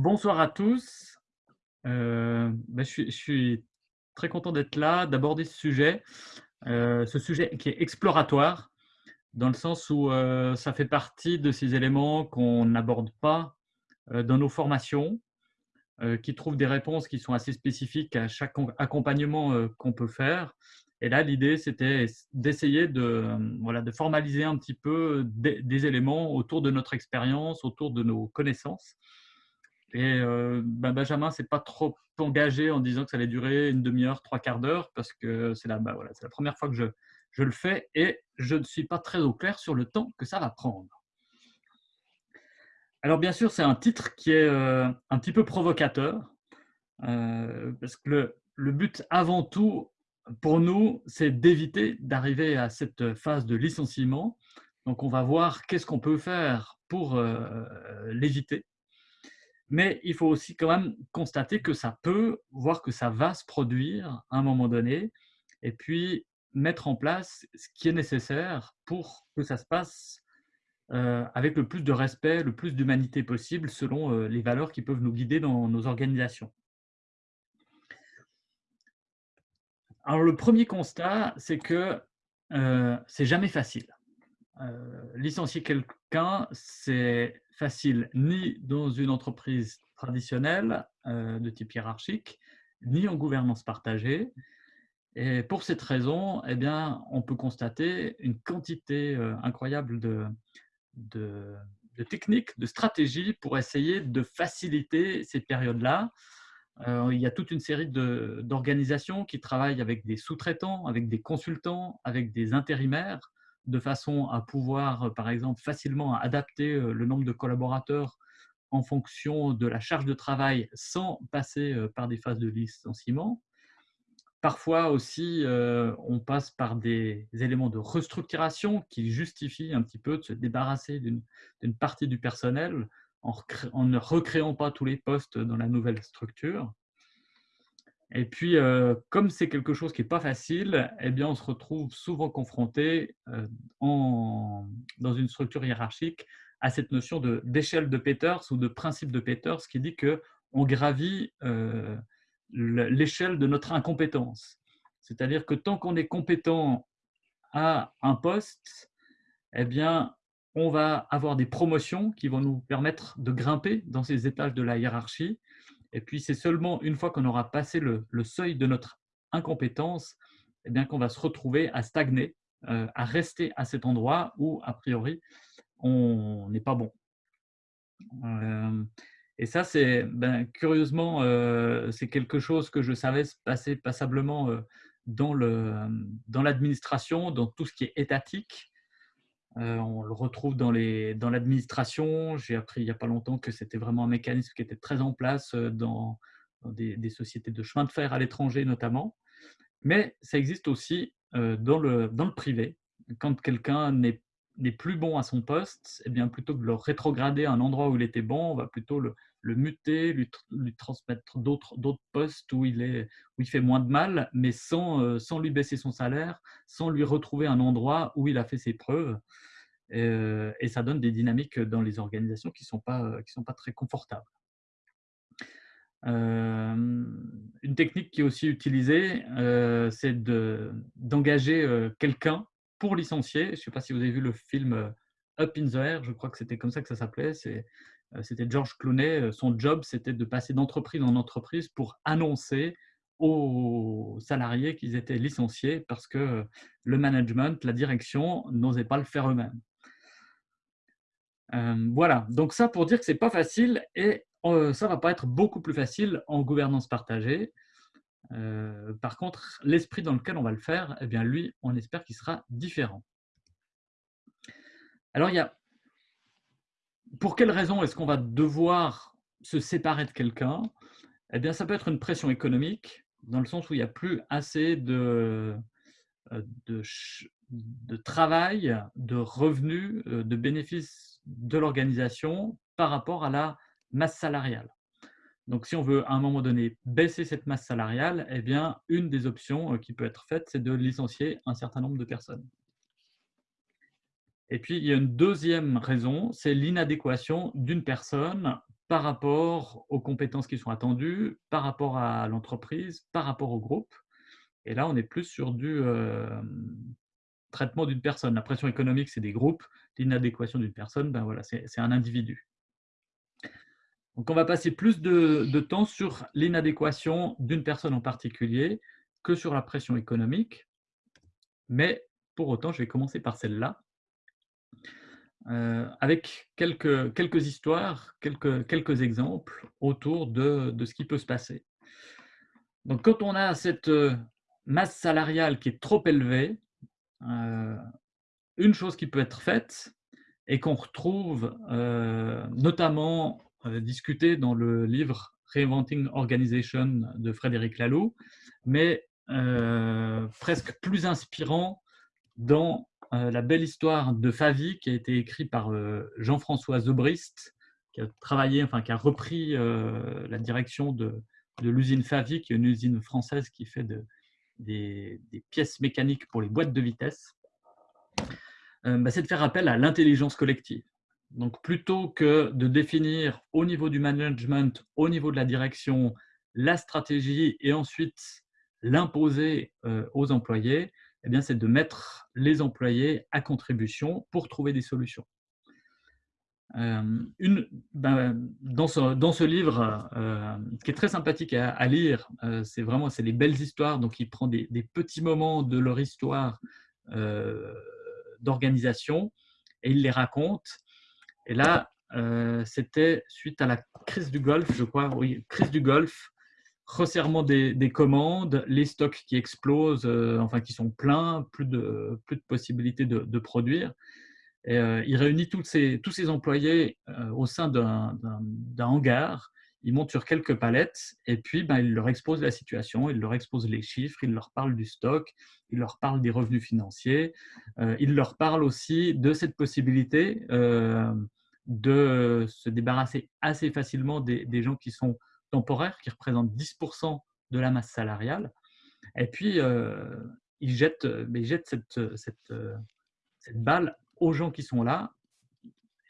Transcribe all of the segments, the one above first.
Bonsoir à tous. Heu, bah, je suis très content d'être là, d'aborder ce sujet, heu, ce sujet qui est exploratoire, dans le sens où, heu, ça fait partie de ces éléments qu'on n'aborde pas, dans nos formations, qui trouvent des réponses qui sont assez spécifiques à chaque com accompagnement, qu'on peut faire et là, l'idée, c'était d'essayer de, voilà, de formaliser un petit peu des éléments autour de notre expérience, autour de nos connaissances et heu, bah, Benjamin s'est pas trop engagé en disant que ça allait durer une demi heure, trois quarts d'heure parce que c'est la bah, voilà, la 1 fois que je le fais et je ne suis pas très au clair sur le temps que ça va prendre. Alors bien sûr, c'est un titre qui est, heu, un petit peu provocateur, heu, parce que le but avant tout, pour nous, c'est d'éviter d'arriver à cette phase de licenciement. Donc on va voir qu'est-ce qu'on peut faire pour, heu, l'éviter mais il faut aussi quand même constater que ça peut, voire que ça va se produire à un moment donné et puis mettre en place ce qui est nécessaire pour que ça se passe, heu, avec le plus de respect, le plus d'humanité possible selon, heu, les valeurs qui peuvent nous guider dans nos organisations. Alors le 1er constat, c'est que, heu, c'est jamais facile. Licencier quelqu'un, c'est facile ni dans une entreprise traditionnelle, heu, de type hiérarchique, ni en gouvernance partagée et pour cette raison et bien, on peut constater une quantité, heu, incroyable de de techniques, de stratégies pour essayer de faciliter ces périodes-là. Heu, il y a toute une série d'organisations qui travaillent avec des sous-traitants, avec des consultants, avec des intérimaires, de façon à pouvoir, par exemple, facilement adapter, heu, le nombre de collaborateurs en fonction de la charge de travail sans passer, heu, par des phases de licenciement. Parfois aussi, on passe par des éléments de restructuration qui justifient un petit peu de se débarrasser d'une partie du personnel en ne recréant pas tous les postes dans la nouvelle structure. Et puis, heu, comme c'est quelque chose qui est pas facile et bien, on se retrouve souvent confronté, heu, en dans une structure hiérarchique à cette notion de d'échelle de Peters ou de principe de Peters qui dit qu'on gravit, le l'échelle de notre incompétence. C'est-à-dire que tant qu'on est compétent à un poste et bien, on va avoir des promotions qui vont nous permettre de grimper dans ces étages de la hiérarchie et puis c'est seulement une fois qu'on aura passé le seuil de notre incompétence bien qu'on va se retrouver à stagner, heu, à rester à cet endroit où a priori on n'est pas bon. Hem et ça c'est, ben, curieusement, heu, c'est quelque chose que je savais se passer passablement, dans hem, dans l'administration, dans tout ce qui est étatique. Heu, on le retrouve dans l'administration. J'ai appris il y a pas longtemps que c'était vraiment un mécanisme qui était très en place, heu, dans des sociétés de chemin de fer à l'étranger notamment. Mais ça existe aussi, heu, dans le privé. Quand quelqu'un n'est plus bon à son poste et bien, plutôt que de le rétrograder à un endroit où il était bon, on va plutôt le le muter, lui tr lui transmettre d'autres postes où il est où il fait moins de mal, mais sans, heu, sans lui baisser son salaire, sans lui retrouver un endroit où il a fait ses preuves et et ça donne des dynamiques dans les organisations qui sont pas, qui sont pas très confortables. Une technique qui est aussi utilisée, c'est de d'engager, quelqu'un pour licencier. Je sais pas si vous avez vu le film, Up in the Air, je crois que c'était comme ça que ça s'appelait. C'était George Clooney, heu, son job, c'était de passer d'entreprise en entreprise pour annoncer aux salariés qu'ils étaient licenciés parce que, heu, le management, la direction n'osait pas le faire eux-mêmes. Voilà, donc ça pour dire que c'est pas facile et ça va pas être beaucoup plus facile en gouvernance partagée. Par contre, l'esprit dans lequel on va le faire et bien lui, on espère qu'il sera différent. Alors il y a pour quelle raison est-ce qu'on va devoir se séparer de quelqu'un? Et bien, ça peut être une pression économique, dans le sens où il y a plus assez de, heu, de travail, de revenus, heu, de bénéfices de l'organisation par rapport à la masse salariale. Donc si on veut, à un moment donné, baisser cette masse salariale et bien, une des options, heu, qui peut être faite, c'est de licencier un certain nombre de personnes. Et puis, il y a une 2e raison, c'est l'inadéquation d'une personne par rapport aux compétences qui sont attendues, par rapport à l'entreprise, par rapport au groupe. Et là, on est plus sur du hem, traitement d'une personne. La pression économique, c'est des groupes. L'inadéquation d'une personne, ben voilà, c'est un individu. Donc on va passer plus de temps sur l'inadéquation d'une personne en particulier que sur la pression économique. Mais pour autant, je vais commencer par celle-là. Heu, avec quelques histoires, quelques exemples autour de ce qui peut se passer. Donc quand on a cette, heu, masse salariale qui est trop élevée, heu, une chose qui peut être faite et qu'on retrouve, notamment, heu, discuté dans le livre Reinventing Organization de Frédéric Laloux, mais presque plus inspirant dans, La belle histoire de Favy qui a été écrit par, heu, Jean-François Zobrist, qui a travaillé, enfin qui a repris, heu, la direction de l'usine Favy, qui est une usine française qui fait de des pièces mécaniques pour les boîtes de vitesses. Heu, bah, c'est de faire appel à l'intelligence collective. Donc plutôt que de définir au niveau du management, au niveau de la direction, la stratégie et ensuite l'imposer, aux employés, eh c'est de mettre les employés à contribution pour trouver des solutions. Hem, une ben, dans ce dans ce livre, heu, qui est très sympathique à lire, heu, c'est vraiment c'est les belles histoires, donc il prend des des petits moments de leur histoire, d'organisation et il les raconte. Et là, c'était suite à la crise du Golfe, je crois, oui, crise du Golfe, resserrement des des commandes, les stocks qui explosent, heu, enfin qui sont pleins, plus de plus de possibilités de produire. Et heu, il réunit toutes ses tous ses employés, heu, au sein d'un hangar. Il monte sur quelques palettes et puis, ben, il leur expose la situation, il leur expose les chiffres, il leur parle du stock, il leur parle des revenus financiers, il leur parle aussi de cette possibilité, de se débarrasser assez facilement des des gens qui sont temporaires, qui représentent 10% de la masse salariale. Et puis, heu, il jette, beh, il jette cette, cette, heu, cette balle aux gens qui sont là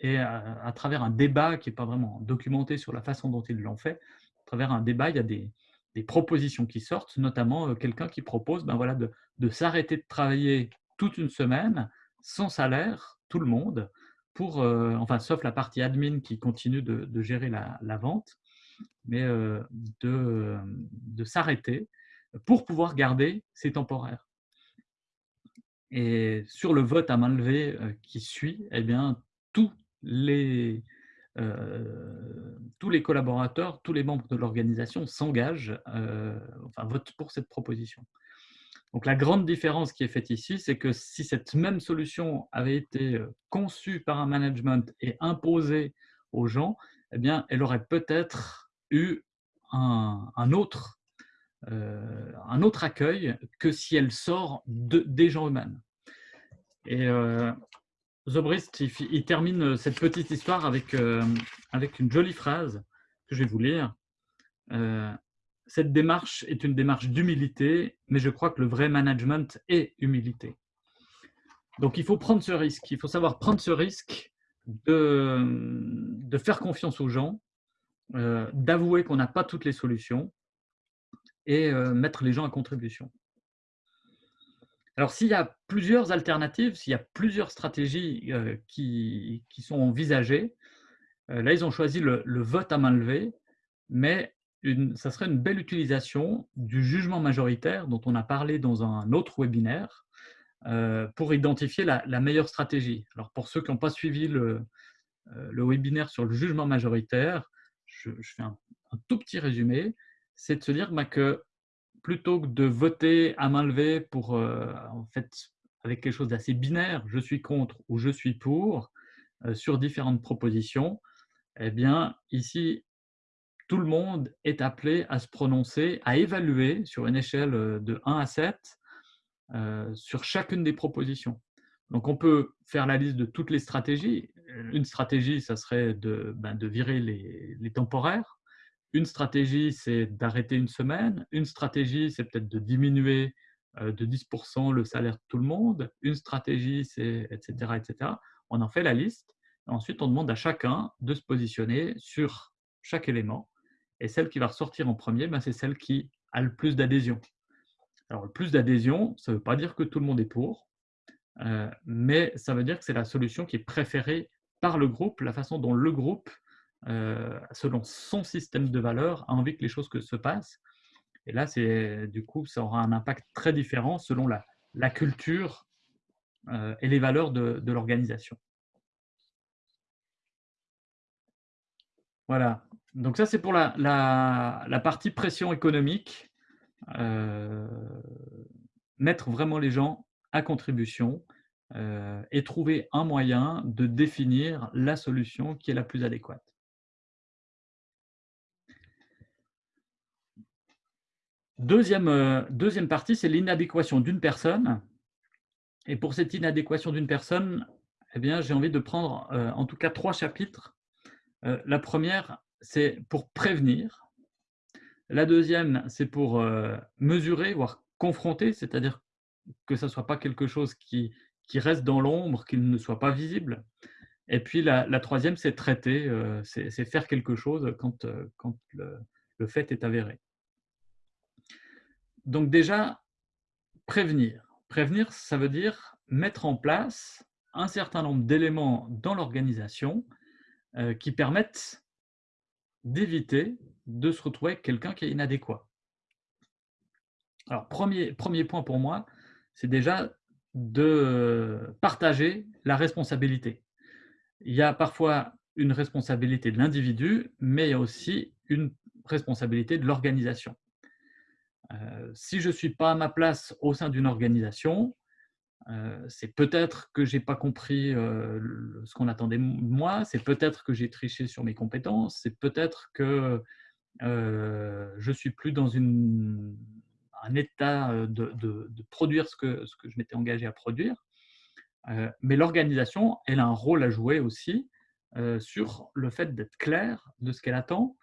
et à, travers un débat qui n'est pas vraiment documenté sur la façon dont ils l'ont fait, à travers un débat, il y a des, des propositions qui sortent, notamment euh, quelqu'un qui propose ben voilà, de, de s'arrêter de travailler toute une semaine sans salaire, tout le monde, pour, euh, enfin, sauf la partie admin qui continue de, de gérer la, la, vente, mais euh, de, de s'arrêter pour pouvoir garder ses temporaires. Et sur le vote à main levée, heu, qui suit, eh bien, tous les, tous les collaborateurs, tous les membres de l'organisation s'engagent, enfin votent pour cette proposition. Donc la grande différence qui est faite ici, c'est que si cette même solution avait été, conçue par un management et imposée aux gens, eh bien, elle aurait peut-être eu un autre euh, un autre accueil que si elle sort de, des gens eux-mêmes. Et euh, Zobrist, il, il, termine cette petite histoire avec, euh, avec une jolie phrase que je vais vous lire. Euh, cette démarche est une démarche d'humilité, mais je crois que le vrai management est humilité. Donc il faut prendre ce risque, il faut savoir prendre ce risque de, de faire confiance aux gens, euh, d'avouer qu'on n'a pas toutes les solutions, et mettre les gens à contribution. Alors, s'il y a plusieurs alternatives, s'il y a plusieurs stratégies qui, qui, sont envisagées, là, ils ont choisi le, vote à main levée, mais ça serait une belle utilisation du jugement majoritaire dont on a parlé dans un autre webinaire euh, pour identifier la, meilleure stratégie. Alors, pour ceux qui n'ont pas suivi le, euh, le, webinaire sur le jugement majoritaire, je, fais un, tout petit résumé c'est de se dire bah, que plutôt que de voter à main levée euh, en fait, avec quelque chose d'assez binaire, je suis contre ou je suis pour, euh, sur différentes propositions, eh bien, ici, tout le monde est appelé à se prononcer, à évaluer sur une échelle euh, de 1 à 7 euh, sur chacune des propositions. Donc, on peut faire la liste de toutes les stratégies. Une stratégie, ça serait de, ben, virer les, les temporaires une stratégie, c'est d'arrêter une semaine. Une stratégie, c'est peut-être de diminuer euh, de 10% le salaire de tout le monde. Une stratégie, c'est etc., etc. On en fait la liste. Ensuite, on demande à chacun de se positionner sur chaque élément. Et celle qui va ressortir en premier, ben, c'est celle qui a le plus d'adhésion. Alors, le plus d'adhésion, ça ne veut pas dire que tout le monde est pour, euh, mais ça veut dire que c'est la solution qui est préférée par le groupe, la façon dont le groupe, euh, selon son système de valeurs, a envie que les choses que se passent. Et là, du coup, ça aura un impact très différent selon la, culture euh, et les valeurs de, l'organisation. Voilà. Donc ça, c'est pour la, partie pression économique. Mettre vraiment les gens à contribution euh, et trouver un moyen de définir la solution qui est la plus adéquate. Deuxième, euh, partie, c'est l'inadéquation d'une personne. Et pour cette inadéquation d'une personne, eh j'ai envie de prendre en tout cas trois chapitres euh, la première, c'est pour prévenir. La deuxième, c'est pour euh, mesurer, voire confronter, c'est-à-dire que ça soit pas quelque chose qui, qui reste dans l'ombre, qu'il ne soit pas visible. Et puis la, troisième, c'est traiter, euh, c'est faire quelque chose quand, quand le, le, fait est avéré. Donc déjà, prévenir. Prévenir, ça veut dire mettre en place un certain nombre d'éléments dans l'organisation euh, qui permettent d'éviter de se retrouver quelqu'un qui est inadéquat. Alors, premier, premier point pour moi, c'est déjà de partager la responsabilité. Il y a parfois une responsabilité de l'individu, mais il y a aussi une responsabilité de l'organisation. Euh, si je ne suis pas à ma place au sein d'une organisation, euh, c'est peut-être que j'ai pas compris euh, ce qu'on attendait de moi, c'est peut-être que j'ai triché sur mes compétences, c'est peut-être que euh, je suis plus dans une, un état de, produire ce que, je m'étais engagé à produire. mais l'organisation, elle a un rôle à jouer aussi sur le fait d'être clair de ce qu'elle attend,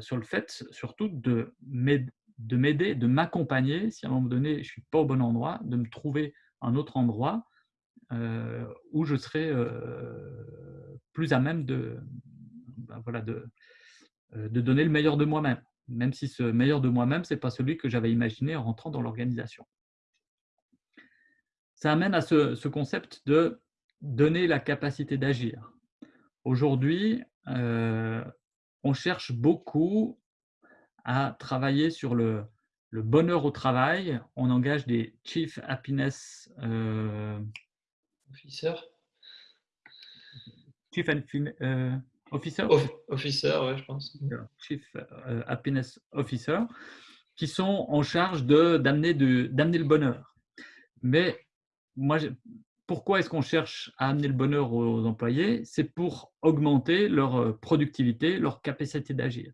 sur le fait surtout de m'aider, de m'accompagner si à un moment donné je ne suis pas au bon endroit, de me trouver un autre endroit où je serai plus à même euh, de donner le meilleur de moi-même, même si ce meilleur de moi-même, ce n'est pas celui que j'avais imaginé en rentrant dans l'organisation. Ça amène à ce, ce, concept de donner la capacité d'agir. Aujourd'hui, on cherche beaucoup à travailler sur le, le bonheur au travail, on engage des Chief Happiness euh, Officer. Chief euh, Officer? Officer, ouais, je pense. Chief euh, Happiness Officer, qui sont en charge d'amener le bonheur. Mais moi, pourquoi est-ce qu'on cherche à amener le bonheur aux employés? C'est pour augmenter leur productivité, leur capacité d'agir.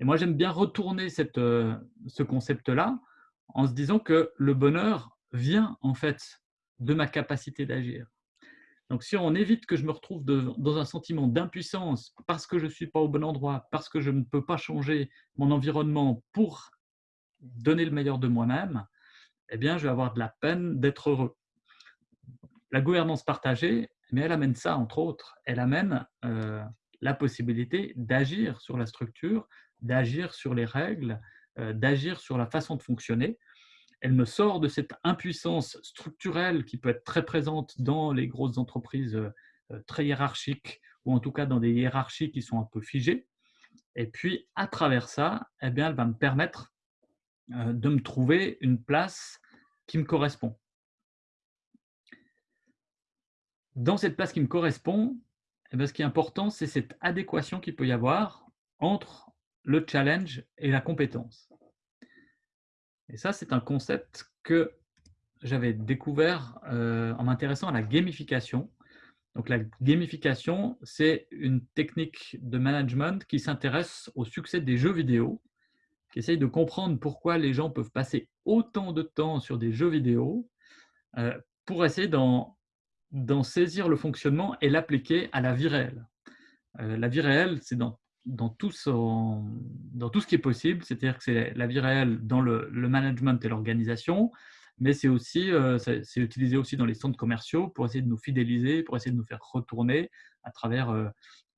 Et moi, j'aime bien retourner cette, euh, ce concept-là en se disant que le bonheur vient en fait de ma capacité d'agir. Donc, si on évite que je me retrouve dans un sentiment d'impuissance parce que je ne suis pas au bon endroit, parce que je ne peux pas changer mon environnement pour donner le meilleur de moi-même, eh bien, je vais avoir de la peine d'être heureux. La gouvernance partagée, mais elle amène ça, entre autres. Elle amène euh, la possibilité d'agir sur la structure, d'agir sur les règles, euh, d'agir sur la façon de fonctionner. Elle me sort de cette impuissance structurelle qui peut être très présente dans les grosses entreprises euh, euh, très hiérarchiques ou en tout cas dans des hiérarchies qui sont un peu figées. Et puis, à travers ça, eh elle va me permettre de me trouver une place qui me correspond. Dans cette place qui me correspond, eh ce qui est important, c'est cette adéquation qu'il peut y avoir entre le challenge et la compétence. Et ça, c'est un concept que j'avais découvert euh, en m'intéressant à la gamification. Donc la gamification, c'est une technique de management qui s'intéresse au succès des jeux vidéo, qui essaye de comprendre pourquoi les gens peuvent passer autant de temps sur des jeux vidéo euh, pour essayer d'en saisir le fonctionnement et l'appliquer à la vie réelle. Euh, la vie réelle, c'est dans dans tout, ce qui est possible, c'est-à-dire que c'est la vie réelle dans le, management et l'organisation, mais c'est aussi euh, c'est utilisé aussi dans les centres commerciaux pour essayer de nous fidéliser, pour essayer de nous faire retourner à travers euh,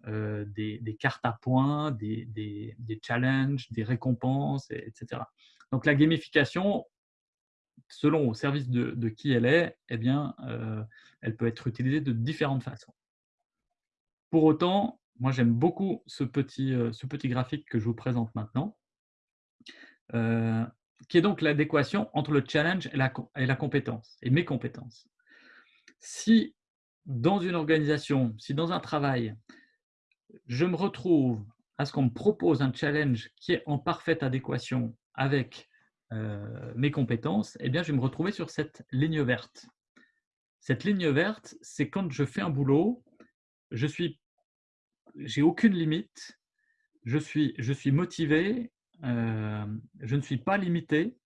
euh, des, cartes à points, des, challenges, des récompenses, etc. Donc la gamification, selon au service de, de qui elle est, eh bien, elle peut être utilisée de différentes façons. Pour autant, moi j'aime beaucoup ce petit, euh, ce petit graphique que je vous présente maintenant, euh, qui est donc l'adéquation entre le challenge et la, et la compétence, et mes compétences. Si dans une organisation, si dans un travail, je me retrouve à ce qu'on me propose un challenge qui est en parfaite adéquation avec euh, mes compétences, eh bien, je vais me retrouver sur cette ligne verte. Cette ligne verte, c'est quand je fais un boulot, je suis, j'ai aucune limite, je suis, je suis motivé, euh, je ne suis pas limité,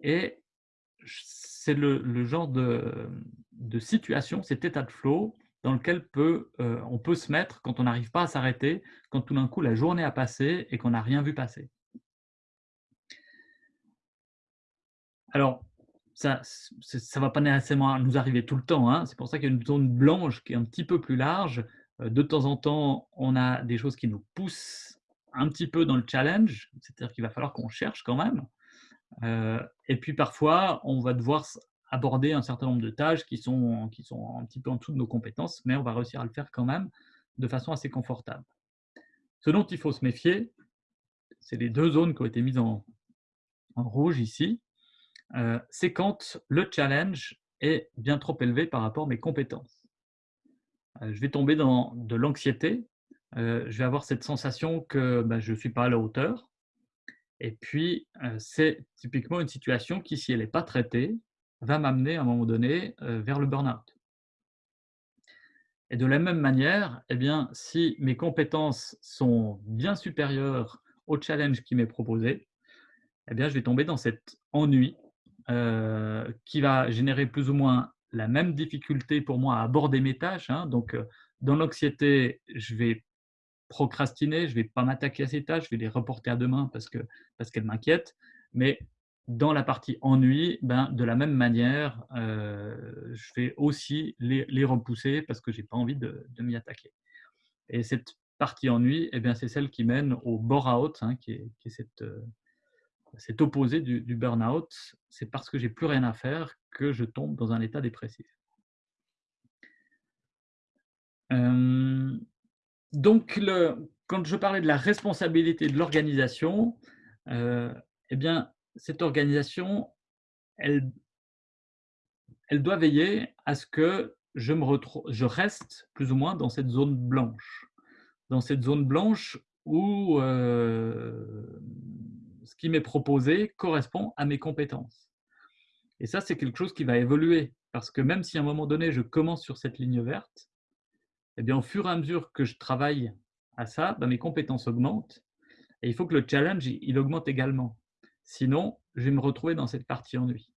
et c'est le, genre de, de situation, cet état de flow dans lequel peut, euh, on peut se mettre quand on n'arrive pas à s'arrêter, quand tout d'un coup la journée a passé et qu'on n'a rien vu passer. Alors, ça ne va pas nécessairement nous arriver tout le temps. Hein. C'est pour ça qu'il y a une zone blanche qui est un petit peu plus large. Euh, de temps en temps, on a des choses qui nous poussent un petit peu dans le challenge, c'est-à-dire qu'il va falloir qu'on cherche quand même. Euh, et puis parfois, on va devoir aborder un certain nombre de tâches qui sont, un petit peu en dessous de nos compétences, mais on va réussir à le faire quand même de façon assez confortable. Ce dont il faut se méfier, c'est les deux zones qui ont été mises en, en rouge ici, euh, c'est quand le challenge est bien trop élevé par rapport à mes compétences. Euh, je vais tomber dans de l'anxiété, euh, je vais avoir cette sensation que ben, je ne suis pas à la hauteur, et puis c'est typiquement une situation qui, si elle n'est pas traitée, va m'amener à un moment donné euh, vers le burn-out. Et de la même manière, eh bien, si mes compétences sont bien supérieures au challenge qui m'est proposé, eh bien, je vais tomber dans cet ennui euh, qui va générer plus ou moins la même difficulté pour moi à aborder mes tâches. Hein. Donc, euh, dans l'anxiété, je vais procrastiner, je vais pas m'attaquer à ces tâches, je vais les reporter à demain parce qu'elles parce qu'elles m'inquiètent. Mais dans la partie ennui, ben, de la même manière, euh, je vais aussi les, repousser parce que je n'ai pas envie de, m'y attaquer. Et cette partie ennui, eh c'est celle qui mène au bore-out, hein, qui, qui est cette, euh, cet opposé du, du burn-out. C'est parce que j'ai plus rien à faire que je tombe dans un état dépressif. Donc, quand je parlais de la responsabilité de l'organisation, euh, eh bien, cette organisation, elle, elle doit veiller à ce que je, me je reste plus ou moins dans cette zone blanche. Dans cette zone blanche où euh, ce qui m'est proposé correspond à mes compétences. Et ça, c'est quelque chose qui va évoluer. Parce que même si à un moment donné, je commence sur cette ligne verte, eh bien, au fur et à mesure que je travaille à ça, ben, mes compétences augmentent. Et il faut que le challenge, il augmente également. Sinon, je vais me retrouver dans cette partie ennui.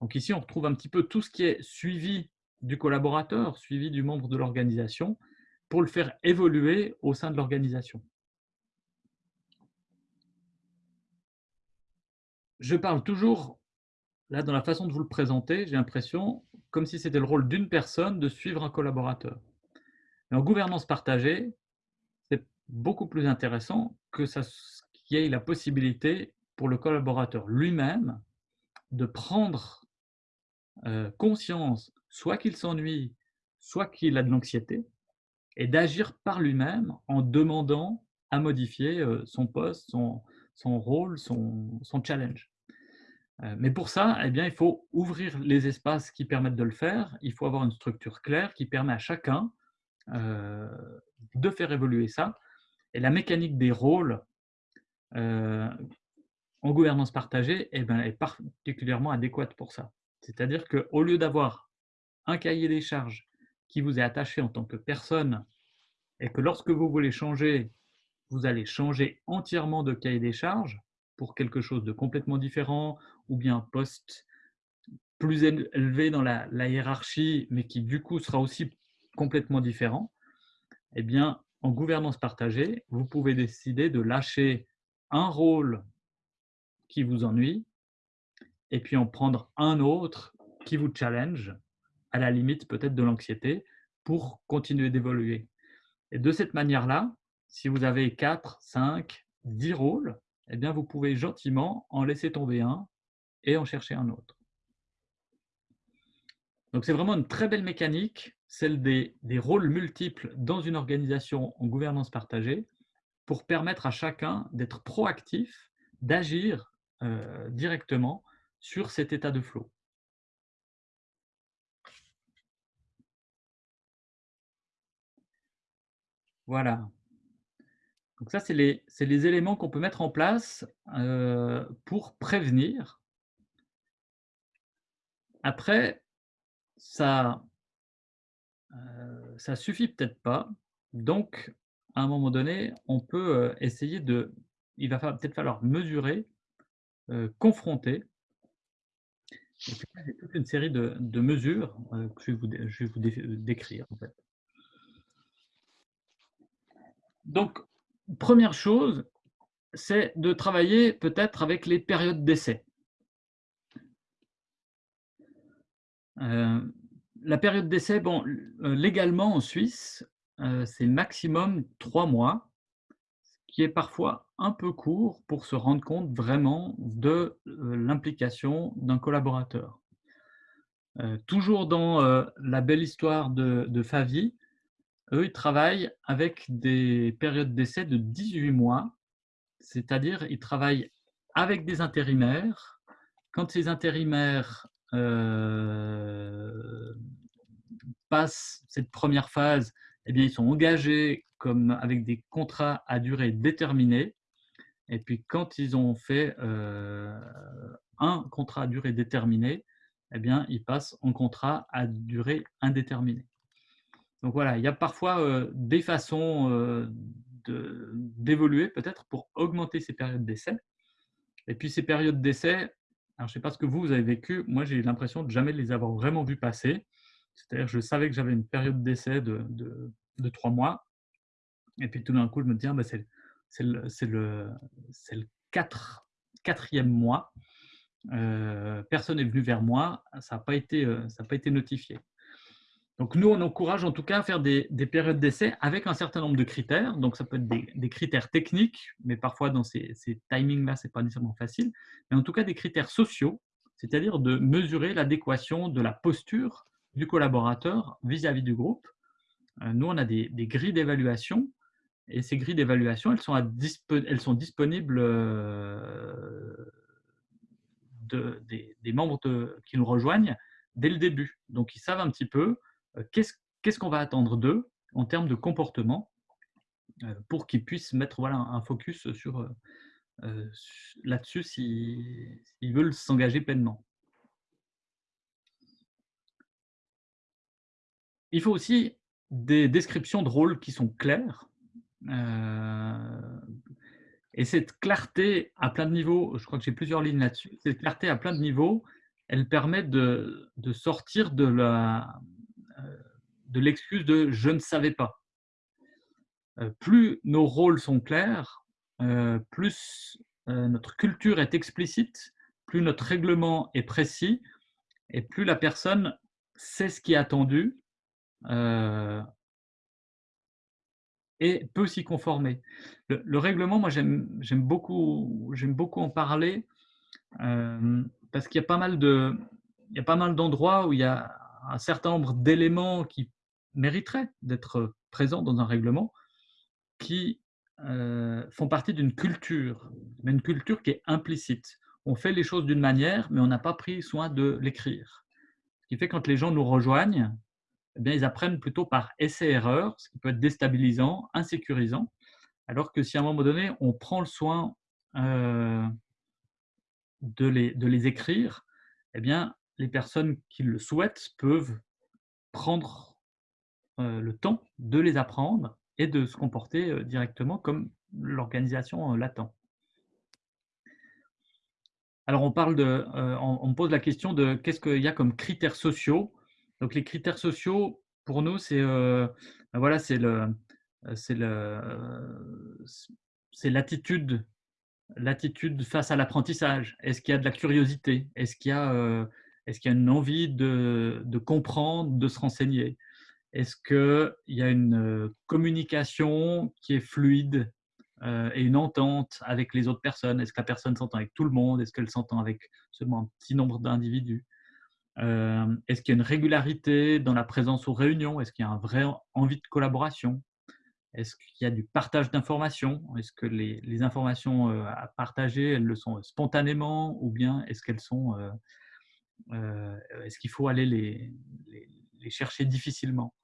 Donc ici, on retrouve un petit peu tout ce qui est suivi du collaborateur, suivi du membre de l'organisation, pour le faire évoluer au sein de l'organisation. Je parle toujours, là, dans la façon de vous le présenter, j'ai l'impression, comme si c'était le rôle d'une personne de suivre un collaborateur. en gouvernance partagée, c'est beaucoup plus intéressant que ça qu'il y ait la possibilité pour le collaborateur lui-même de prendre euh, conscience, soit qu'il s'ennuie, soit qu'il a de l'anxiété, et d'agir par lui-même en demandant à modifier euh, son poste, son, rôle, son challenge. Euh, mais pour ça, eh bien, il faut ouvrir les espaces qui permettent de le faire. Il faut avoir une structure claire qui permet à chacun de faire évoluer ça. Et la mécanique des rôles en gouvernance partagée eh ben, est particulièrement adéquate pour ça. C'est-à-dire qu'au lieu d'avoir un cahier des charges qui vous est attaché en tant que personne et que lorsque vous voulez changer, vous allez changer entièrement de cahier des charges pour quelque chose de complètement différent ou bien un poste plus élevé dans la, hiérarchie, mais qui du coup sera aussi complètement différent, eh bien, en gouvernance partagée, vous pouvez décider de lâcher un rôle qui vous ennuie, et puis en prendre un autre qui vous challenge, à la limite peut-être de l'anxiété, pour continuer d'évoluer. Et de cette manière-là, si vous avez 4, 5, 10 rôles, eh bien, vous pouvez gentiment en laisser tomber un et en chercher un autre. Donc, c'est vraiment une très belle mécanique, celle des, des, rôles multiples dans une organisation en gouvernance partagée, pour permettre à chacun d'être proactif, d'agir euh, directement sur cet état de flow. Voilà. Donc ça, c'est les, les, éléments qu'on peut mettre en place euh, pour prévenir. Après, ça euh, ça suffit peut-être pas. Donc, à un moment donné, on peut euh, essayer de il va peut-être falloir mesurer, euh, confronter. Et puis a toute une série de mesures, euh, que je vais vous décrire. Donc, première chose, c'est de travailler peut-être avec les périodes d'essai. La période d'essai, bon, légalement en Suisse, c'est maximum trois mois, ce qui est parfois un peu court pour se rendre compte vraiment de l'implication d'un collaborateur. toujours dans la belle histoire de, de Favi, eux, ils travaillent avec des périodes d'essai de 18 mois, c'est-à-dire ils travaillent avec des intérimaires. Quand ces intérimaires passent cette première phase, eh bien, ils sont engagés comme avec des contrats à durée déterminée. Et puis, quand ils ont fait euh, un contrat à durée déterminée, eh bien, ils passent en contrat à durée indéterminée. Donc voilà, il y a parfois euh, des façons euh, d'évoluer peut-être pour augmenter ces périodes d'essai. Et puis ces périodes d'essai, je ne sais pas ce que vous, vous avez vécu, moi j'ai l'impression de jamais les avoir vraiment vus passer. C'est-à-dire je savais que j'avais une période d'essai de, trois mois. Et puis tout d'un coup, je me dis, ah, bah, c'est le, quatrième mois. Euh, personne n'est venu vers moi, ça n'a euh, pas été notifié. Donc nous, on encourage en tout cas à faire des, des périodes d'essai avec un certain nombre de critères. Donc ça peut être des, critères techniques, mais parfois dans ces, timings-là, ce n'est pas nécessairement facile. Mais en tout cas des critères sociaux, c'est-à-dire de mesurer l'adéquation de la posture du collaborateur vis-à-vis du groupe. Euh, nous, on a des, grilles d'évaluation et ces grilles d'évaluation, elles, sont disponibles euh, de, des, membres qui nous rejoignent dès le début. Donc, ils savent un petit peu euh, qu'est-ce qu'on va attendre d'eux en termes de comportement pour qu'ils puissent mettre voilà, un focus sur, là-dessus s'ils veulent s'engager pleinement? Il faut aussi des descriptions de rôles qui sont claires. Euh, et cette clarté à plein de niveaux, je crois que j'ai plusieurs lignes là-dessus, cette clarté à plein de niveaux, elle permet de, sortir de la euh, de l'excuse de je ne savais pas. Euh, plus nos rôles sont clairs, plus notre culture est explicite, plus notre règlement est précis, et plus la personne sait ce qui est attendu euh, et peut s'y conformer. Le, règlement, moi j'aime beaucoup, beaucoup en parler euh, parce qu'il y a pas mal de, il y a pas mal d'endroits où il y a un certain nombre d'éléments qui mériteraient d'être présents dans un règlement, qui euh, font partie d'une culture, mais une culture qui est implicite. On fait les choses d'une manière, mais on n'a pas pris soin de l'écrire. Ce qui fait quand les gens nous rejoignent, eh bien, ils apprennent plutôt par essai-erreur, ce qui peut être déstabilisant, insécurisant. Alors que si à un moment donné, on prend le soin euh, de, les, de les écrire, eh bien, les personnes qui le souhaitent peuvent prendre le temps de les apprendre et de se comporter euh, directement comme l'organisation l'attend. Alors, on, parle de, on, pose la question de qu'est-ce qu'il y a comme critères sociaux donc les critères sociaux, pour nous, c'est euh, ben voilà, c'est le, c'est l'attitude, l'attitude face à l'apprentissage. Est-ce qu'il y a de la curiosité? Est-ce qu'il y a, euh, est-ce qu'il a une envie de, comprendre, de se renseigner? Est-ce qu'il y a une communication qui est fluide et une entente avec les autres personnes? Est-ce que la personne s'entend avec tout le monde? Est-ce qu'elle s'entend avec seulement un petit nombre d'individus? Est-ce qu'il y a une régularité dans la présence aux réunions? Est-ce qu'il y a un vrai envie de collaboration? Est-ce qu'il y a du partage d'informations? Est-ce que les, informations à partager, elles le sont spontanément ou bien est-ce qu'elles sont est-ce qu'il faut aller les chercher difficilement?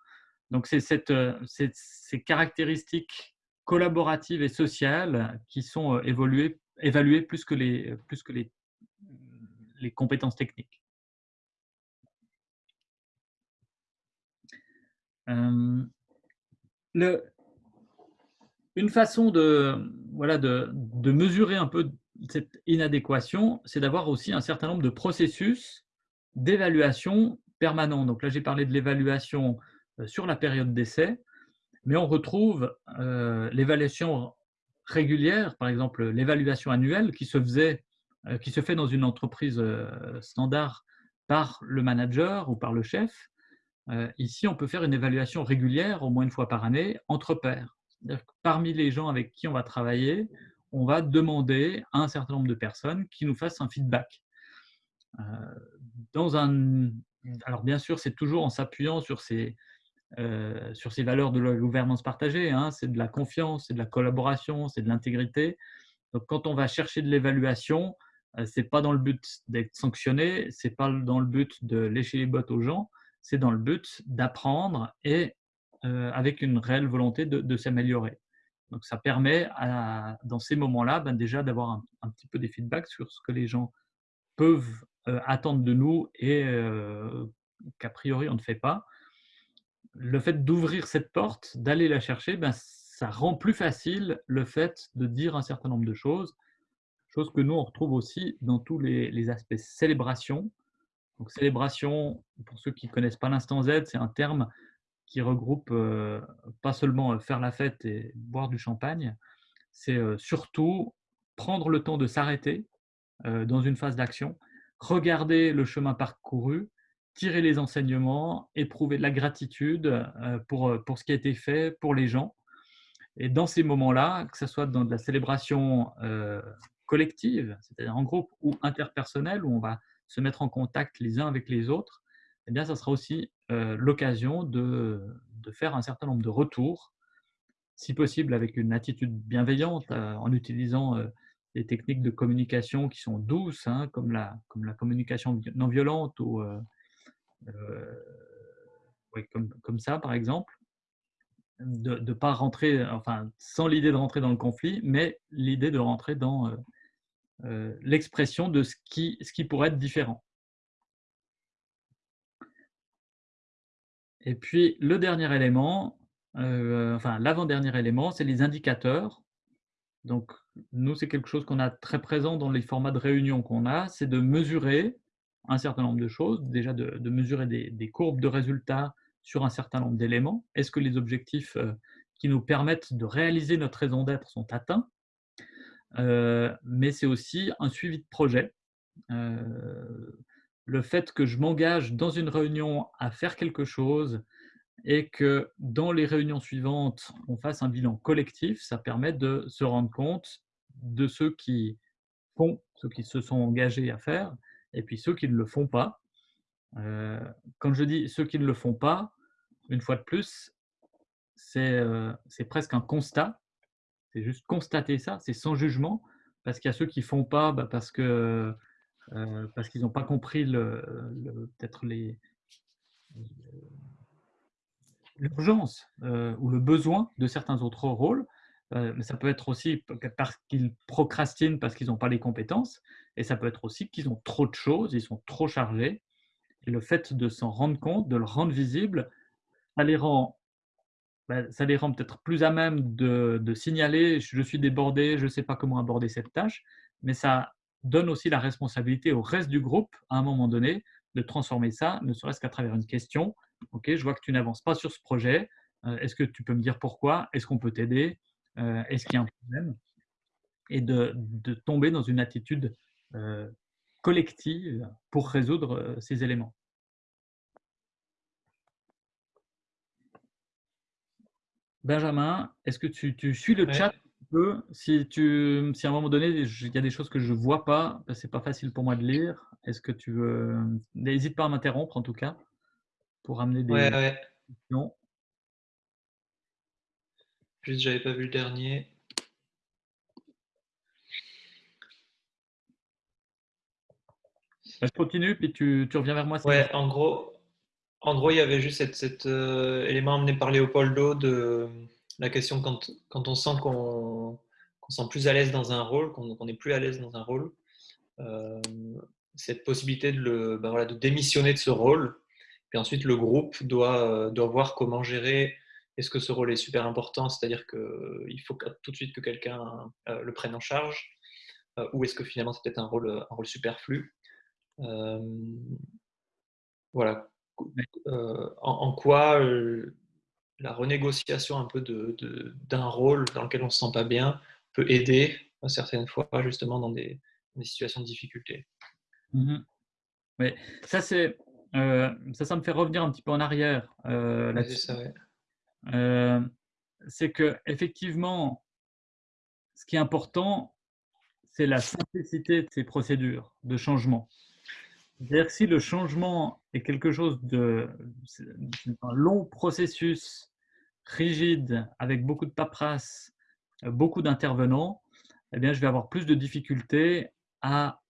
Donc, c'est euh, ces caractéristiques collaboratives et sociales qui sont euh, évoluées, évaluées plus que les, plus que les, les compétences techniques. Euh, une façon de, voilà, de, de, mesurer un peu cette inadéquation, c'est d'avoir aussi un certain nombre de processus d'évaluation permanent. Donc là, j'ai parlé de l'évaluation euh, sur la période d'essai, mais on retrouve euh, l'évaluation régulière, par exemple l'évaluation annuelle qui se, faisait, euh, qui se fait dans une entreprise standard par le manager ou par le chef. ici, on peut faire une évaluation régulière, au moins une fois par année, entre pairs. parmi les gens avec qui on va travailler, on va demander à un certain nombre de personnes qui nous fassent un feedback. dans un, alors bien sûr, c'est toujours en s'appuyant sur ces, euh, sur ces valeurs de la gouvernance partagée. Hein. c'est de la confiance, c'est de la collaboration, c'est de l'intégrité. Donc, quand on va chercher de l'évaluation, euh, c'est pas dans le but d'être sanctionné, c'est pas dans le but de lécher les bottes aux gens, c'est dans le but d'apprendre et euh, avec une réelle volonté de, s'améliorer. Donc, ça permet dans ces moments-là ben, déjà d'avoir un, petit peu des feedbacks sur ce que les gens peuvent attendre de nous et qu'a priori on ne fait pas le fait d'ouvrir cette porte, d'aller la chercher, ben, ça rend plus facile le fait de dire un certain nombre de choses, chose que nous, on retrouve aussi dans tous les, aspects célébration. Donc, célébration, pour ceux qui ne connaissent pas l'instant Z, c'est un terme qui regroupe euh, pas seulement euh, faire la fête et boire du champagne, c'est euh, surtout prendre le temps de s'arrêter dans une phase d'action, regarder le chemin parcouru tirer les enseignements, éprouver de la gratitude euh, pour, euh, pour ce qui a été fait pour les gens. Et dans ces moments-là, que ce soit dans de la célébration euh, collective, c'est-à-dire en groupe ou interpersonnelle, où on va se mettre en contact les uns avec les autres, eh bien, ça sera aussi l'occasion de, de, faire un certain nombre de retours, si possible avec une attitude bienveillante, en utilisant des techniques de communication qui sont douces, hein, comme, la, comme la communication non violente ou euh, comme, ça par exemple, de ne pas rentrer, enfin sans l'idée de rentrer dans le conflit, mais l'idée de rentrer dans euh, euh, l'expression de ce qui, ce qui pourrait être différent. Et puis le dernier élément, enfin l'avant-dernier élément, c'est les indicateurs. Donc nous, c'est quelque chose qu'on a très présent dans les formats de réunion qu'on a, c'est de mesurer un certain nombre de choses, déjà de, mesurer des, courbes de résultats sur un certain nombre d'éléments. Est-ce que les objectifs euh, qui nous permettent de réaliser notre raison d'être sont atteints? Euh, Mais c'est aussi un suivi de projet. Euh, le fait que je m'engage dans une réunion à faire quelque chose et que dans les réunions suivantes, on fasse un bilan collectif, ça permet de se rendre compte de ceux qui font, ceux qui se sont engagés à faire, et puis ceux qui ne le font pas. Euh, quand je dis ceux qui ne le font pas, une fois de plus, c'est euh, presque un constat. C'est juste constater ça, c'est sans jugement, parce qu'il y a ceux qui ne font pas bah, parce que euh, parce qu'ils n'ont pas compris le, peut-être l'urgence ou le besoin de certains autres rôles. mais ça peut être aussi parce qu'ils procrastinent parce qu'ils n'ont pas les compétences. Et ça peut être aussi qu'ils ont trop de choses, ils sont trop chargés. Et le fait de s'en rendre compte, de le rendre visible, ça les rend, ben, ça les rend peut-être plus à même de, signaler je suis débordé, je ne sais pas comment aborder cette tâche, mais ça donne aussi la responsabilité au reste du groupe, à un moment donné, de transformer ça, ne serait-ce qu'à travers une question. Ok, je vois que tu n'avances pas sur ce projet. Euh, est-ce que tu peux me dire pourquoi? Est-ce qu'on peut t'aider? Euh, Est-ce qu'il y a un problème? Et de, tomber dans une attitude collective pour résoudre euh, ces éléments. Benjamin, est-ce que tu, tu suis le chat un peu? Si, tu, si à un moment donné, il y a des choses que je ne vois pas, ce n'est pas facile pour moi de lire, est-ce que tu veux… N'hésite pas à m'interrompre en tout cas, pour amener Ouais, des ouais. questions. Juste, j'avais pas vu le dernier. Je continue, puis tu, tu reviens vers moi. Ouais, en gros, en gros, il y avait juste cet, euh, élément amené par Léopoldo de la question quand, quand on sent qu'on qu'on sent plus à l'aise dans un rôle, qu'on qu'on est plus à l'aise dans un rôle, euh, cette possibilité de, le, ben voilà, de démissionner de ce rôle. Puis ensuite, le groupe doit, doit voir comment gérer. Est-ce que ce rôle est super important, c'est-à-dire qu'il faut tout de suite que quelqu'un euh, le prenne en charge, euh, ou est-ce que finalement c'est peut-être un rôle, un rôle superflu Euh, Voilà. Ouais. Euh, en, en quoi euh, la renégociation un peu de- de- d'un rôle dans lequel on ne se sent pas bien peut aider euh, certaines fois justement dans des, des situations de difficulté? Oui, ça, c'est, euh, ça, ça me fait revenir un petit peu en arrière euh, c'est ouais. Euh, c'est que effectivement, ce qui est important, c'est la simplicité de ces procédures de changement. C'est-à-dire si le changement est quelque chose de un long processus rigide avec beaucoup de paperasse, beaucoup d'intervenants, eh bien, je vais avoir plus de difficultés à,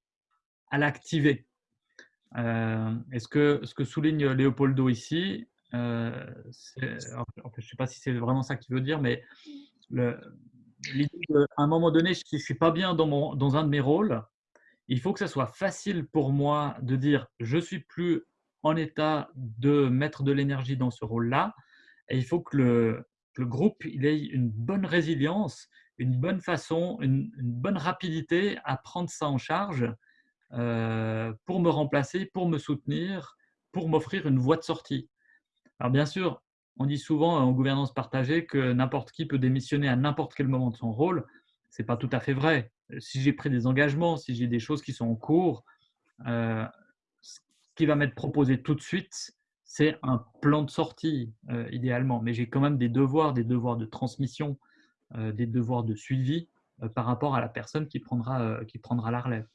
l'activer. Euh, et ce que, ce que souligne Léopoldo ici, euh, je ne sais pas si c'est vraiment ça qu'il veut dire, mais l'idée qu'à un moment donné, si je ne suis pas bien dans un de mes rôles, il faut que ça soit facile pour moi de dire je suis plus en état de mettre de l'énergie dans ce rôle-là. Et il faut que le, groupe ait une bonne résilience, une bonne façon, une, une bonne rapidité à prendre ça en charge euh, pour me remplacer, pour me soutenir, pour m'offrir une voie de sortie. Alors bien sûr, on dit souvent en gouvernance partagée que n'importe qui peut démissionner à n'importe quel moment de son rôle. Ce n'est pas tout à fait vrai. Si j'ai pris des engagements, si j'ai des choses qui sont en cours, euh, ce qui va m'être proposé tout de suite, c'est un plan de sortie, euh, idéalement. Mais j'ai quand même des devoirs, des devoirs de transmission, euh, des devoirs de suivi euh, par rapport à la personne qui prendra, euh, qui prendra la relève.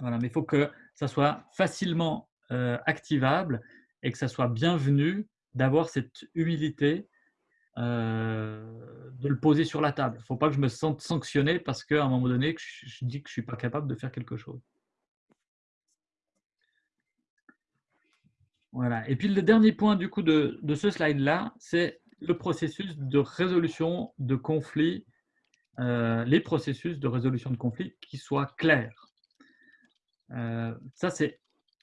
Voilà, mais il faut que ça soit facilement euh, activable et que ça soit bienvenu d'avoir cette humilité euh, de le poser sur la table. Il ne faut pas que je me sente sanctionné parce qu'à un moment donné, je, dis que je ne suis pas capable de faire quelque chose. Voilà. Et puis le dernier point du coup de, ce slide-là, c'est le processus de résolution de conflits, euh, les processus de résolution de conflits qui soient clairs. Euh, ça, c'est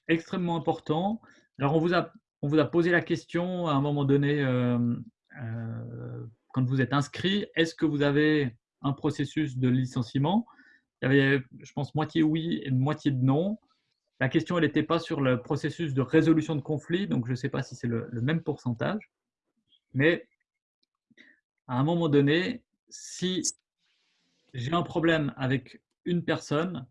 extrêmement important. Alors, on vous, a, on vous a posé la question à un moment donné, quand vous êtes inscrit, est-ce que vous avez un processus de licenciement? Il y avait, je pense, moitié oui et moitié non. La question, elle n'était pas sur le processus de résolution de conflit, donc je ne sais pas si c'est le, le, même pourcentage. Mais à un moment donné, si j'ai un problème avec une personne,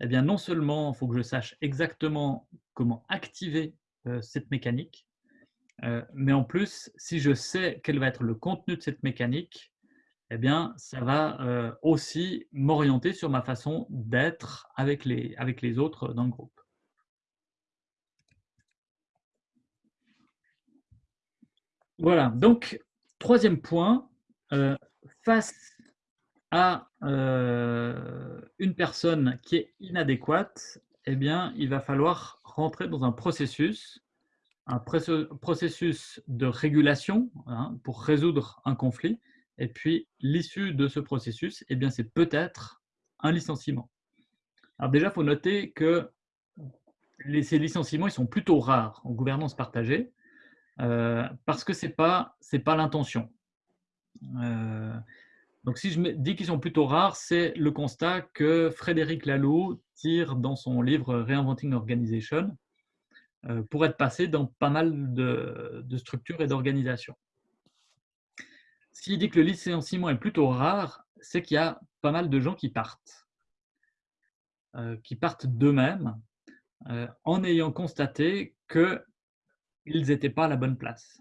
eh bien, non seulement il faut que je sache exactement comment activer euh, cette mécanique, euh, mais en plus, si je sais quel va être le contenu de cette mécanique, eh bien, ça va euh, aussi m'orienter sur ma façon d'être avec les, autres dans le groupe. Voilà, donc, troisième point, euh, face à une personne qui est inadéquate, eh bien, il va falloir rentrer dans un processus, un processus de régulation hein, pour résoudre un conflit. Et puis, l'issue de ce processus, eh c'est peut-être un licenciement. Alors déjà, il faut noter que ces licenciements, ils sont plutôt rares en gouvernance partagée euh, parce que ce n'est pas, pas l'intention. Euh, donc, si je dis qu'ils sont plutôt rares, c'est le constat que Frédéric Laloux tire dans son livre Reinventing Organization pour être passé dans pas mal de, structures et d'organisations. S'il dit que le licenciement est plutôt rare, c'est qu'il y a pas mal de gens qui partent, euh, qui partent d'eux-mêmes euh, en ayant constaté qu'ils n'étaient pas à la bonne place.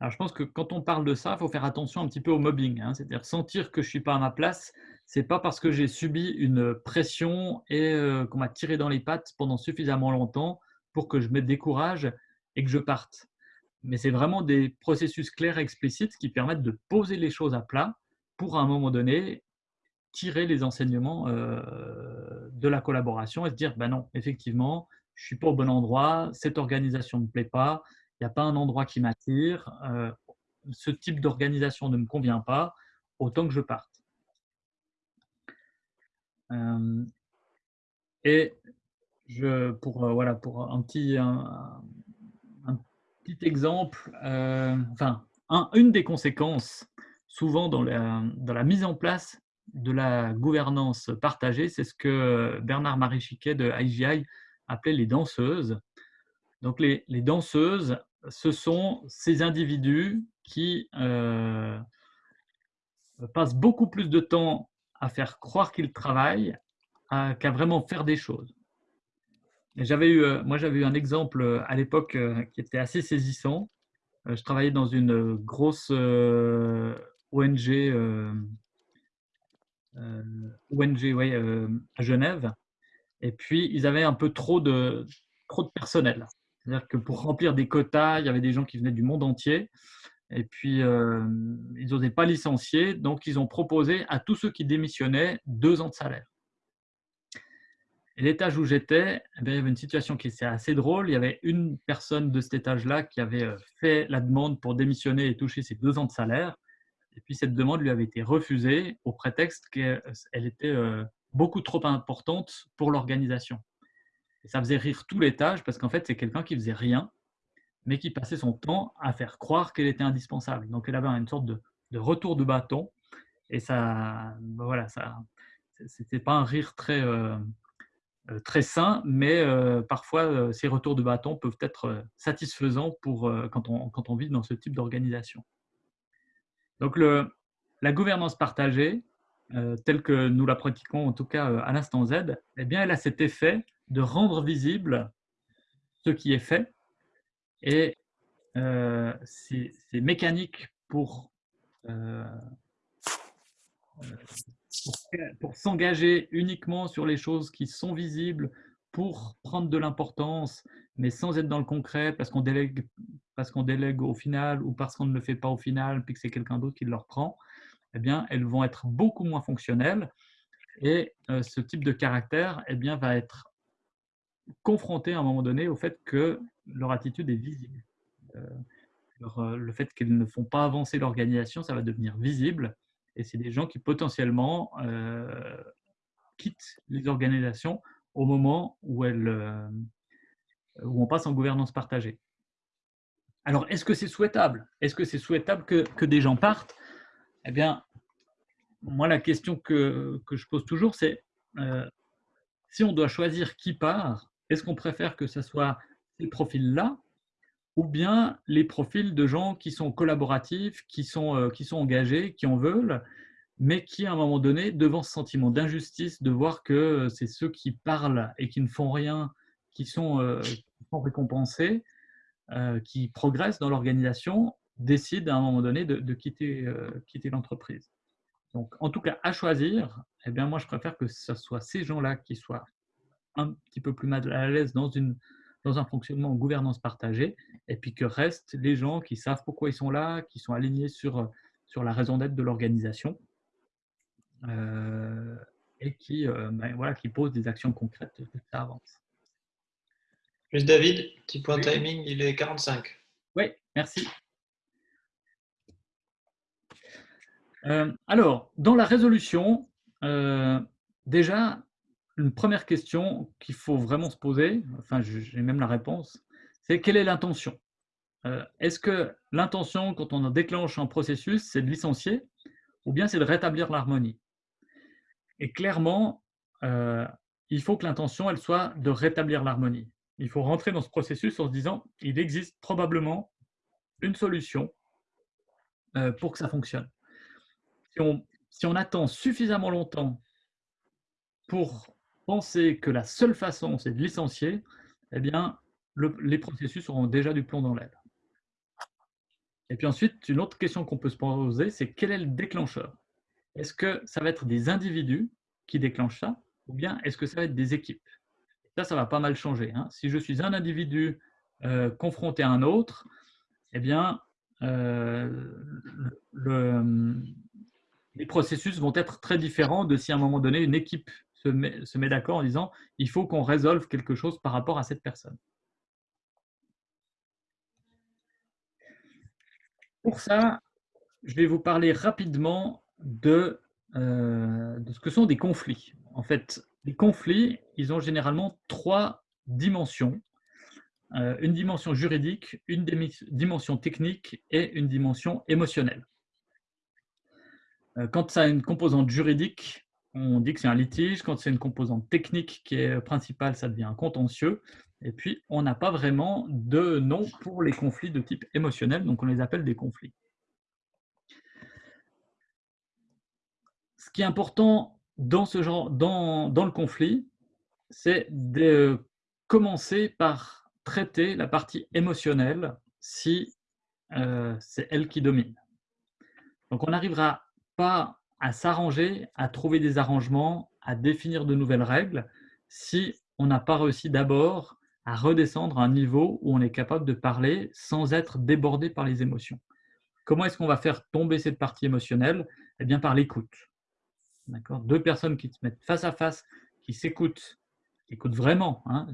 Alors, je pense que quand on parle de ça, il faut faire attention un petit peu au mobbing, hein. C'est-à-dire sentir que je ne suis pas à ma place, c'est pas parce que j'ai subi une pression et qu'on m'a tiré dans les pattes pendant suffisamment longtemps pour que je me décourage et que je parte. Mais c'est vraiment des processus clairs et explicites qui permettent de poser les choses à plat pour, à un moment donné, tirer les enseignements, heu, de la collaboration et se dire: «Bah non, effectivement, je suis pas au bon endroit, cette organisation ne me plaît pas, il y a pas un endroit qui m'attire, heu, ce type d'organisation ne me convient pas, autant que je parte». Hem et je pour, heu, voilà, pour un petit exemple, enfin, un une des conséquences, souvent dans la mise en place de la gouvernance partagée, c'est ce que Bernard-Marie Chiquet de IGI appelait les danseuses. Donc les les danseuses, ce sont ces individus qui, heu, passent beaucoup plus de temps à faire croire qu'ils travaillent, qu'à vraiment faire des choses. J'avais eu, heu, moi j'avais eu un exemple, heu, à l'époque, heu, qui était assez saisissant. Je travaillais dans une, grosse, ONG, ONG, à Genève et puis ils avaient un peu trop de trop de personnel. C'est-à-dire que pour remplir des quotas, il y avait des gens qui venaient du monde entier et puis, ils osaient pas licencier, donc ils ont proposé à tous ceux qui démissionnaient 2 ans de salaire. Et l'étage où j'étais, eh bien, il y avait une situation qui était assez drôle. Il y avait une personne de cet étage-là qui avait, heu, fait la demande pour démissionner et toucher ses 2 ans de salaire et puis cette demande lui avait été refusée au prétexte qu'elle était, heu, beaucoup trop importante pour l'organisation. Et ça faisait rire tout l'étage parce qu'en fait, c'est quelqu'un qui faisait rien, mais qui passait son temps à faire croire qu'elle était indispensable. Donc elle avait une sorte de retour de bâton et ça, bah, voilà, ça c'était pas un rire très, heu, très sain, mais heu, parfois, heu, ces retours de bâton peuvent être, satisfaisants quand on vit dans ce type d'organisation. Donc la gouvernance partagée, telle que nous la pratiquons en tout cas, à l'instant Z, eh bien, elle a cet effet de rendre visible ce qui est fait et heu, c'est c'est mécanique pour, pour s'engager uniquement sur les choses qui sont visibles, pour prendre de l'importance, mais sans être dans le concret parce qu'on délègue parce qu'on délègue au final ou parce qu'on ne le fait pas au final, puis que c'est quelqu'un d'autre qui le reprend, eh bien, elles vont être beaucoup moins fonctionnelles et heu, ce type de caractère, eh bien, va être confronté à un moment donné au fait que leur attitude est visible. Heu, leur, heu, le fait qu'ils ne font pas avancer l'organisation, ça va devenir visible et c'est des gens qui potentiellement, heu, quittent les organisations au moment où elles, hem, où on passe en gouvernance partagée. Alors, est-ce que c'est souhaitable? Est-ce que c'est souhaitable que que des gens partent? Eh bien, moi, la question que que je pose toujours, c'est, heu, si on doit choisir qui part, est-ce qu'on préfère que ça soit ces profils-là ou bien les profils de gens qui sont collaboratifs, qui sont, heu, qui sont engagés, qui en veulent, mais qui, à un moment donné, devant ce sentiment d'injustice de voir que, heu, c'est ceux qui parlent et qui ne font rien, qui sont, sont récompensés, qui progressent dans l'organisation, décident à un moment donné de quitter l'entreprise. Donc en tout cas, à choisir, eh bien moi je préfère que ce soit ces gens-là qui soient un petit peu plus mal à l'aise dans une dans un fonctionnement en gouvernance partagée et puis que restent les gens qui savent pourquoi ils sont là, qui sont alignés sur, heu, sur la raison d'être de l'organisation, heu et qui, heu, ben voilà, qui posent des actions concrètes pour que ça avance. Juste David, petit point Oui. timing, il est 45. Oui, merci. Alors, dans la résolution, déjà, une première question qu'il faut vraiment se poser, enfin, j'ai même la réponse, c'est quelle est l'intention? Heu, est-ce que l'intention, quand on en déclenche un processus, c'est de licencier ou bien c'est de rétablir l'harmonie? Et clairement, heu, il faut que l'intention, elle soit de rétablir l'harmonie. Il faut rentrer dans ce processus en se disant: «Il existe probablement une solution, heu, pour que ça fonctionne». Si on si on attend suffisamment longtemps pour penser que la seule façon, c'est de licencier, eh bien, le les processus auront déjà du plomb dans l'aile. Et puis ensuite, une autre question qu'on peut se poser, c'est quel est le déclencheur? Est-ce que ça va être des individus qui déclenchent ça ou bien est-ce que ça va être des équipes? Ça, ça va pas mal changer. Hein. Si je suis un individu euh, confronté à un autre, eh bien, euh, les processus vont être très différents de si à un moment donné, une équipe se met, d'accord en disant il faut qu'on résolve quelque chose par rapport à cette personne. Pour ça, je vais vous parler rapidement de, euh, de ce que sont des conflits. En fait, les conflits, ils ont généralement trois dimensions. Euh, une dimension juridique, une dimension technique et une dimension émotionnelle. Euh, quand ça a une composante juridique, on dit que c'est un litige. Quand c'est une composante technique qui est principale, ça devient un contentieux. Et puis, on n'a pas vraiment de nom pour les conflits de type émotionnel, donc on les appelle des conflits. Ce qui est important dans, ce genre, dans, le conflit, c'est de commencer par traiter la partie émotionnelle si euh, c'est elle qui domine. Donc on n'arrivera pas à s'arranger, à trouver des arrangements, à définir de nouvelles règles si on n'a pas réussi d'abord à redescendre à un niveau où on est capable de parler sans être débordé par les émotions. Comment est-ce qu'on va faire tomber cette partie émotionnelle? Eh bien, par l'écoute. Deux personnes qui se mettent face à face, qui s'écoutent, écoutent vraiment, hein,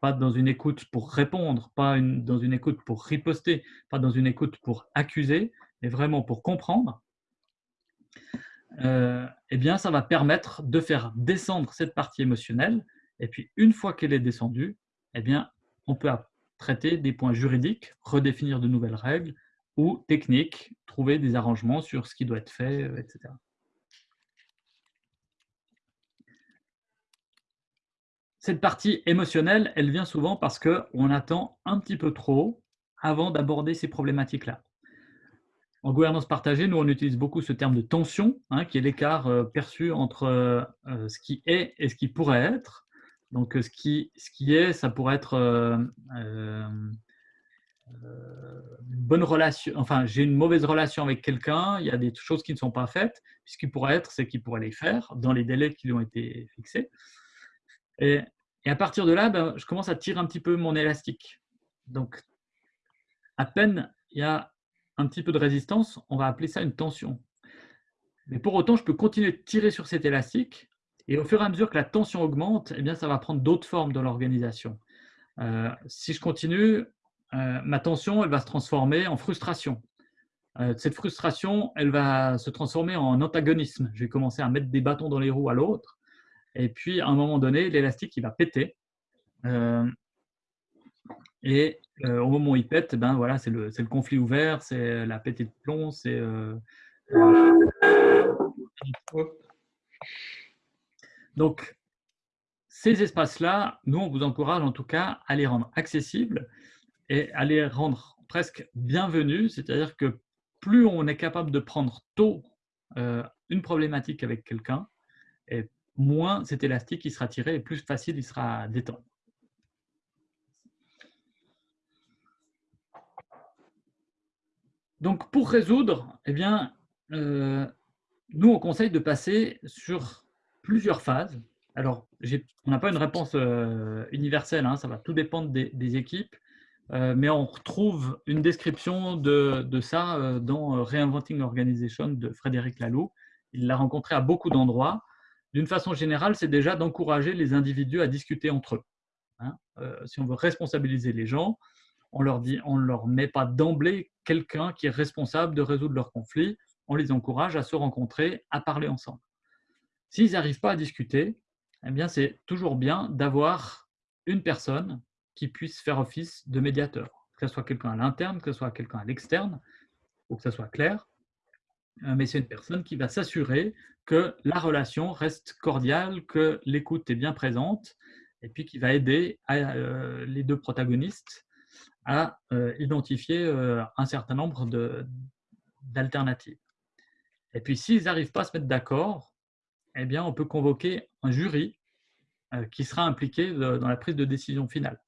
pas dans une écoute pour répondre, pas dans une écoute pour riposter, pas dans une écoute pour accuser, mais vraiment pour comprendre, euh, eh bien, ça va permettre de faire descendre cette partie émotionnelle. Et puis, une fois qu'elle est descendue, eh bien, on peut traiter des points juridiques, redéfinir de nouvelles règles ou techniques, trouver des arrangements sur ce qui doit être fait, euh, etc. Cette partie émotionnelle, elle vient souvent parce qu'on attend un petit peu trop avant d'aborder ces problématiques-là. En gouvernance partagée, nous, on utilise beaucoup ce terme de tension, hein, qui est l'écart euh, perçu entre euh, ce qui est et ce qui pourrait être. Donc, ce qui, ce qui est, ça pourrait être euh, euh, une bonne relation. Enfin, j'ai une mauvaise relation avec quelqu'un, il y a des choses qui ne sont pas faites. ce qui pourrait être, c'est qu'il pourrait les faire dans les délais qui lui ont été fixés. Et, à partir de là, ben, je commence à tirer un petit peu mon élastique. Donc, à peine il y a un petit peu de résistance, on va appeler ça une tension. Mais pour autant, je peux continuer de tirer sur cet élastique et au fur et à mesure que la tension augmente, eh bien, ça va prendre d'autres formes dans l'organisation. Euh, si je continue, euh, ma tension elle va se transformer en frustration. Euh, cette frustration, elle va se transformer en antagonisme. Je vais commencer à mettre des bâtons dans les roues à l'autre. Et puis, à un moment donné, l'élastique, il va péter. Au moment où il pète, ben, c'est le, conflit ouvert, c'est la pétée de plomb, c'est... Donc, ces espaces-là, nous, on vous encourage en tout cas à les rendre accessibles et à les rendre presque bienvenus, c'est-à-dire que plus on est capable de prendre tôt euh, une problématique avec quelqu'un, moins cet élastique qui sera tiré et plus facile il sera à détendre. Donc, pour résoudre, eh bien, euh, nous, on conseille de passer sur plusieurs phases. Alors, on n'a pas une réponse euh, universelle, hein, ça va tout dépendre des, équipes, euh, mais on retrouve une description de, ça dans Reinventing Organization de Frédéric Laloux. Il l'a rencontré à beaucoup d'endroits. D'une façon générale, c'est déjà d'encourager les individus à discuter entre eux. Hein. si on veut responsabiliser les gens, on leur dit, on leur met pas d'emblée quelqu'un qui est responsable de résoudre leurs conflits. On les encourage à se rencontrer, à parler ensemble. S'ils n'arrivent pas à discuter, eh bien, c'est toujours bien d'avoir une personne qui puisse faire office de médiateur, que ce soit quelqu'un à l'interne, que ce soit quelqu'un à l'externe, pour que ça soit clair. Euh, mais c'est une personne qui va s'assurer que la relation reste cordiale, que l'écoute est bien présente, et puis qui va aider euh, les deux protagonistes à euh, identifier un certain nombre d'alternatives. Et puis, s'ils n'arrivent pas à se mettre d'accord, eh bien, on peut convoquer un jury euh, qui sera impliqué dans la prise de décision finale.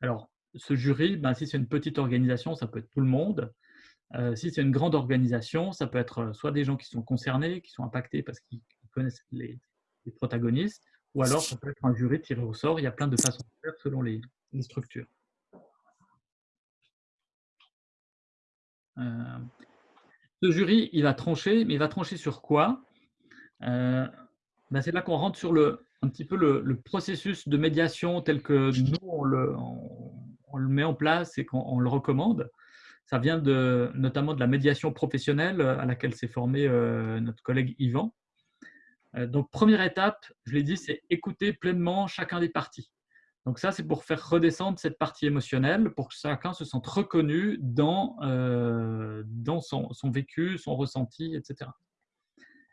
Alors, ce jury, ben, si c'est une petite organisation, ça peut être tout le monde. Euh, si c'est une grande organisation, ça peut être soit des gens qui sont concernés, qui sont impactés parce qu'ils connaissent les, protagonistes, ou alors ça peut être un jury tiré au sort. Il y a plein de façons de faire selon les, structures. Euh, ce jury, il va trancher, mais il va trancher sur quoi? Euh, ben, C'est là qu'on rentre sur le, un petit peu le, processus de médiation tel que nous, on le, on le met en place et qu'on le recommande. Ça vient de, notamment de la médiation professionnelle à laquelle s'est formé euh, notre collègue Yvan. Donc, première étape, je l'ai dit, c'est écouter pleinement chacun des parties. Donc ça, c'est pour faire redescendre cette partie émotionnelle, pour que chacun se sente reconnu dans, dans son, vécu, son ressenti, etc.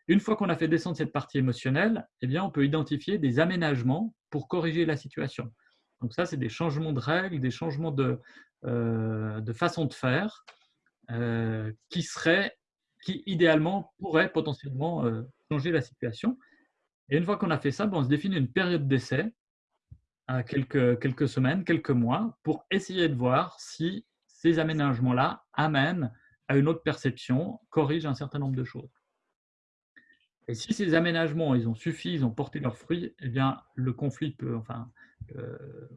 Une fois qu'on a fait descendre cette partie émotionnelle, eh bien, on peut identifier des aménagements pour corriger la situation. Donc ça, c'est des changements de règles, des changements de, euh, de façon de faire euh, qui serait, qui idéalement pourrait potentiellement euh, changer la situation. Et une fois qu'on a fait ça, ben, on se définit une période d'essai quelques, quelques semaines, quelques mois, pour essayer de voir si ces aménagements-là amènent à une autre perception, corrigent un certain nombre de choses. Et si ces aménagements, ils ont suffi, ils ont porté leurs fruits, eh bien, le conflit peut, enfin,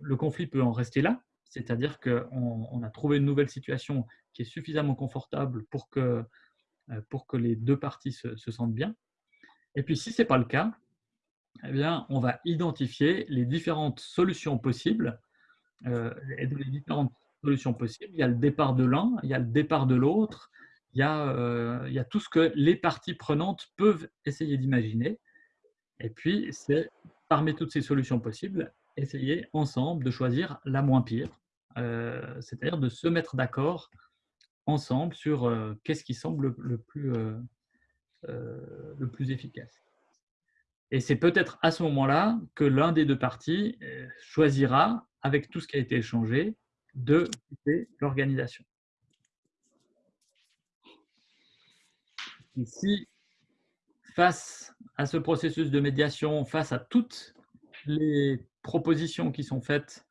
le conflit peut en rester là, c'est-à-dire qu'on a trouvé une nouvelle situation qui est suffisamment confortable pour que, euh, pour que les deux parties se, sentent bien. Et puis, si ce n'est pas le cas, eh bien, on va identifier les différentes solutions possibles. Euh, et dans les différentes solutions possibles, il y a le départ de l'un, il y a le départ de l'autre, il, y a, euh, il y a tout ce que les parties prenantes peuvent essayer d'imaginer. Et puis, c'est parmi toutes ces solutions possibles, essayer ensemble de choisir la moins pire euh, c'est-à-dire de se mettre d'accord ensemble sur qu'est-ce qui semble le plus, le plus efficace. Et c'est peut-être à ce moment-là que l'un des deux parties choisira, avec tout ce qui a été échangé, de quitter l'organisation. si, face à ce processus de médiation, face à toutes les propositions qui sont faites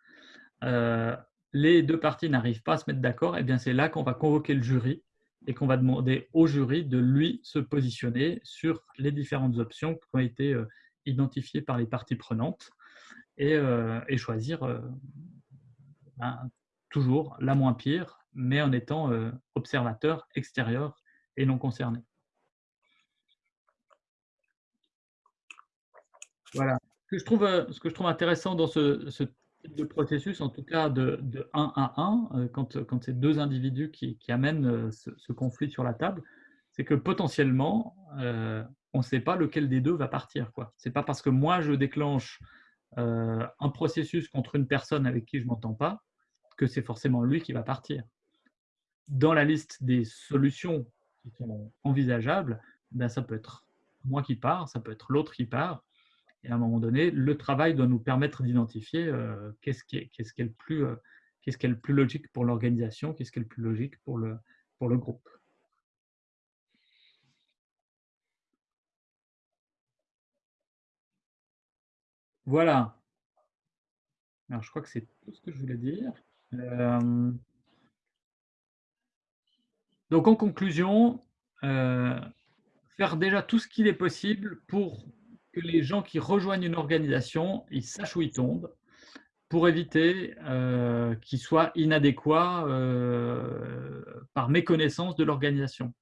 les deux parties n'arrivent pas à se mettre d'accord, et eh bien c'est là qu'on va convoquer le jury et qu'on va demander au jury de lui se positionner sur les différentes options qui ont été euh, identifiées par les parties prenantes et, euh, choisir euh, ben, toujours la moins pire, mais en étant observateur extérieur et non concerné. Voilà. Ce que je trouve, ce que je trouve intéressant dans ce, ce de processus, en tout cas de, de 1 à 1, euh, quand, quand c'est deux individus qui, amènent euh, ce, conflit sur la table, c'est que potentiellement, euh, on ne sait pas lequel des deux va partir. Ce n'est pas parce que moi, je déclenche un processus contre une personne avec qui je ne m'entends pas que c'est forcément lui qui va partir. Dans la liste des solutions qui sont envisageables, ben, ça peut être moi qui pars, ça peut être l'autre qui part, et à un moment donné, le travail doit nous permettre d'identifier euh, qu'est-ce qui, est, le plus, euh, qu'est-ce qui est le plus logique pour l'organisation, qu'est-ce qui est le plus logique pour le, pour le groupe. Voilà. Alors, je crois que c'est tout ce que je voulais dire. Euh, donc, en conclusion, faire déjà tout ce qu'il est possible pour que les gens qui rejoignent une organisation, ils sachent où ils tombent pour éviter euh, qu'ils soient inadéquats euh, par méconnaissance de l'organisation.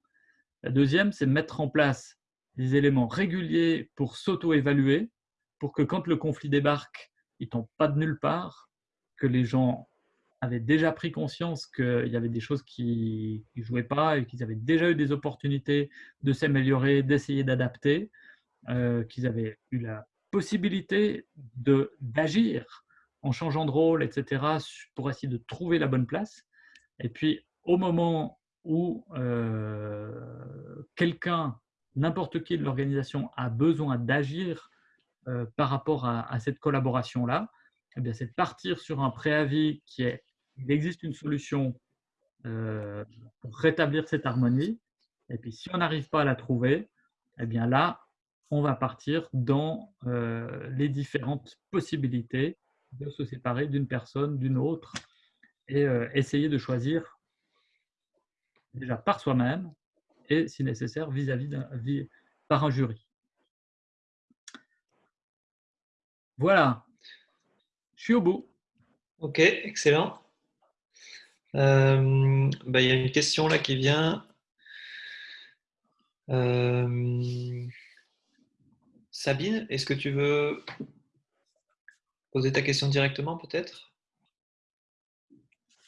La deuxième, c'est mettre en place des éléments réguliers pour s'auto-évaluer, pour que quand le conflit débarque, il ne tombe pas de nulle part, que les gens avaient déjà pris conscience qu'il y avait des choses qui ne jouaient pas et qu'ils avaient déjà eu des opportunités de s'améliorer, d'essayer d'adapter, euh, qu'ils avaient eu la possibilité d'agir en changeant de rôle, etc., pour essayer de trouver la bonne place. Et puis, au moment où euh, quelqu'un, n'importe qui de l'organisation, a besoin d'agir euh, par rapport à, cette collaboration-là, eh c'est de partir sur un préavis qui est il existe une solution pour rétablir cette harmonie. Et puis, si on n'arrive pas à la trouver, eh bien là, on va partir dans euh, les différentes possibilités de se séparer d'une personne, d'une autre, et euh, essayer de choisir déjà par soi-même et, si nécessaire, vis-à-vis d'un par un jury. Voilà, je suis au bout. Ok, excellent. Euh, bah, il y a une question là qui vient. Sabine, est-ce que tu veux poser ta question directement peut-être?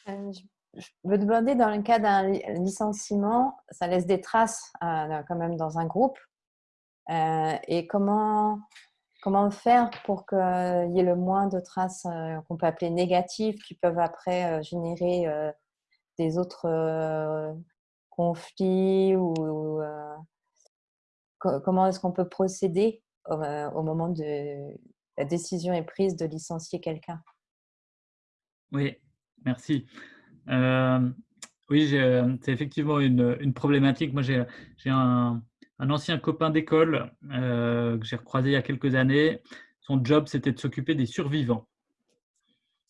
Euh, Je veux demander, dans le cas d'un licenciement, ça laisse des traces quand même dans un groupe. et comment, comment faire pour qu'il y ait le moins de traces qu'on peut appeler négatives qui peuvent après générer des autres conflits ou comment est-ce qu'on peut procéder? Euh, au, moment de la décision est prise de licencier quelqu'un Oui, merci. Euh, oui, c'est effectivement une, problématique. Moi, j'ai un, ancien copain d'école euh, que j'ai recroisé il y a quelques années. Son job, c'était de s'occuper des survivants.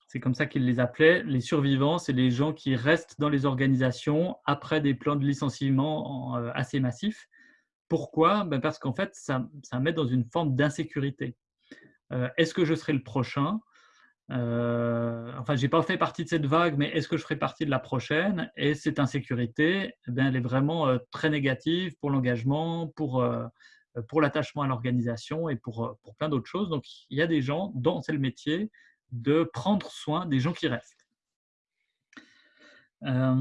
C'est comme ça qu'il les appelait. Les survivants, c'est les gens qui restent dans les organisations après des plans de licenciement assez massifs. Pourquoi? Ben Parce qu'en fait, ça, ça, met dans une forme d'insécurité. Euh, est-ce que je serai le prochain? Euh, Enfin, je n'ai pas fait partie de cette vague, mais est-ce que je ferai partie de la prochaine? Et cette insécurité, eh elle est vraiment euh, très négative pour l'engagement, pour, pour l'attachement à l'organisation et pour, pour plein d'autres choses. Donc, il y a des gens dont c'est le métier de prendre soin des gens qui restent. à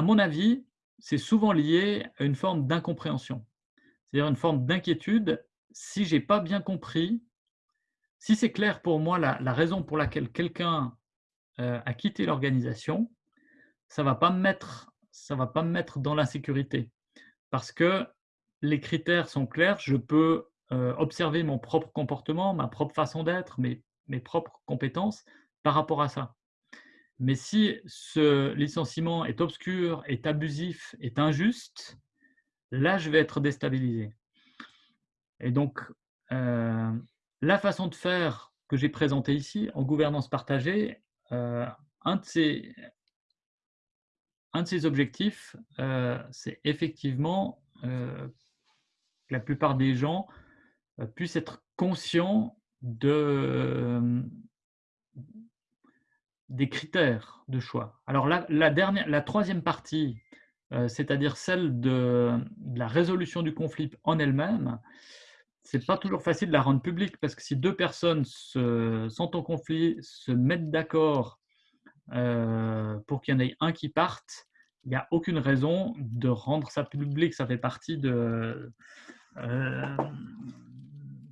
mon avis, c'est souvent lié à une forme d'incompréhension, c'est-à-dire une forme d'inquiétude. Si j'ai pas bien compris, si c'est clair pour moi la, raison pour laquelle quelqu'un euh, a quitté l'organisation, ça va va pas me mettre dans l'insécurité, parce que les critères sont clairs. Je peux euh, observer mon propre comportement, ma propre façon d'être, mes propres compétences par rapport à ça. Mais si ce licenciement est obscur, est abusif, est injuste, là, je vais être déstabilisé. Et donc, euh, la façon de faire que j'ai présentée ici, en gouvernance partagée, euh, un, de ces objectifs, euh, c'est effectivement que la plupart des gens puissent être conscients de, des critères de choix. Alors la, dernière, la troisième partie, euh, c'est-à-dire celle de, la résolution du conflit en elle-même, c'est pas toujours facile de la rendre publique parce que si deux personnes se, sont en conflit, se mettent d'accord euh, pour qu'il y en ait un qui parte, il n'y a aucune raison de rendre ça public. Ça fait partie de. Euh,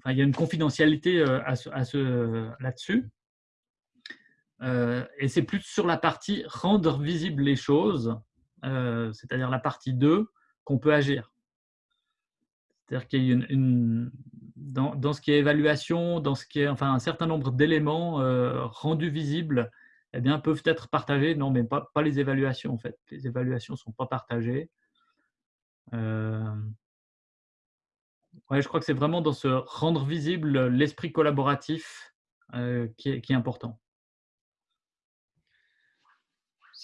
il y a une confidentialité à ce là-dessus. Euh, et c'est plus sur la partie rendre visibles les choses, euh, c'est-à-dire la partie 2, qu'on peut agir. C'est-à-dire qu'il y a une, dans, ce qui est évaluation, dans ce qui est enfin un certain nombre d'éléments euh, rendus visibles, eh bien peuvent être partagés. Non, mais pas, les évaluations en fait. Les évaluations sont pas partagées. Je crois que c'est vraiment dans ce rendre visible l'esprit collaboratif qui est important.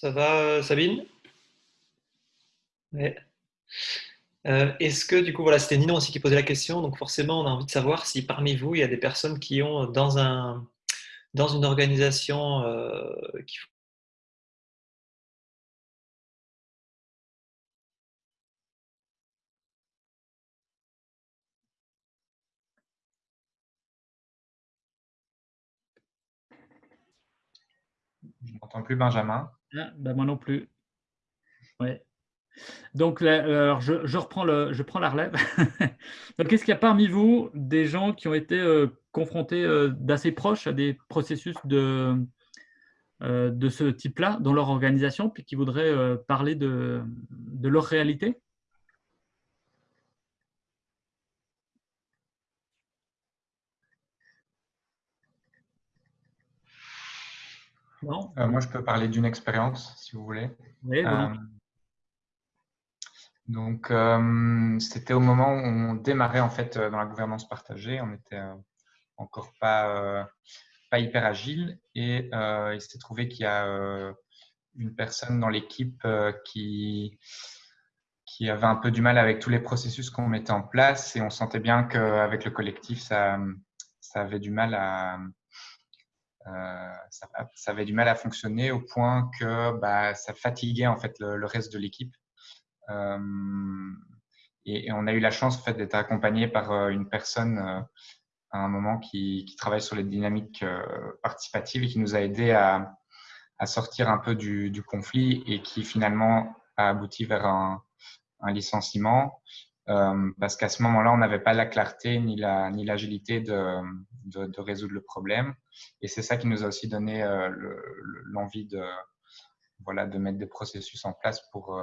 Ça va, euh, Sabine? Euh, est-ce que, du coup, voilà, c'était Nino aussi qui posait la question, donc forcément, on a envie de savoir si parmi vous, il y a des personnes qui ont, dans, un, dans une organisation, euh, qui Je n'entends plus Benjamin. Ah, ben moi non plus. Ouais. Donc, je, reprends le, je prends la relève. Donc, est-ce qu'il y a parmi vous des gens qui ont été euh, confrontés euh, d'assez proches à des processus de, euh, de ce type-là dans leur organisation, puis qui voudraient parler de leur réalité? Euh, moi, je peux parler d'une expérience, si vous voulez. Euh, donc, euh, c'était au moment où on démarrait en fait dans la gouvernance partagée. On n'était encore pas, pas hyper agile et il s'est trouvé qu'il y a une personne dans l'équipe qui, qui avait un peu du mal avec tous les processus qu'on mettait en place et on sentait bien qu'avec le collectif, ça, ça avait du mal à, ça, avait du mal à fonctionner au point que bah, ça fatiguait en fait le, reste de l'équipe. Et, on a eu la chance en fait, d'être accompagné par une personne à un moment qui, travaille sur les dynamiques euh, participatives et qui nous a aidé à, sortir un peu du, conflit et qui finalement a abouti vers un, licenciement euh, parce qu'à ce moment-là, on n'avait pas la clarté ni la ni l'agilité de, de, résoudre le problème. Et c'est ça qui nous a aussi donné euh, l'envie de voilà de mettre des processus en place pour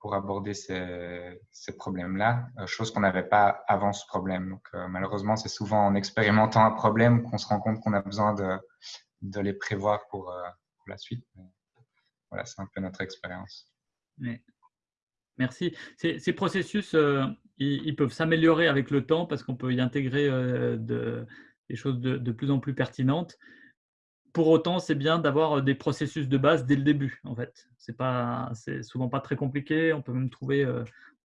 pour aborder ces, ces problèmes-là, euh, chose qu'on n'avait pas avant ce problème. Donc, euh, malheureusement, c'est souvent en expérimentant un problème qu'on se rend compte qu'on a besoin de, de les prévoir pour, euh, la suite. voilà, c'est un peu notre expérience. Merci. Ces, ces processus, ils, peuvent s'améliorer avec le temps parce qu'on peut y intégrer de, des choses de, plus en plus pertinentes pour autant, c'est bien d'avoir des processus de base dès le début. En fait, c'est pas, c'est souvent pas très compliqué. On peut même trouver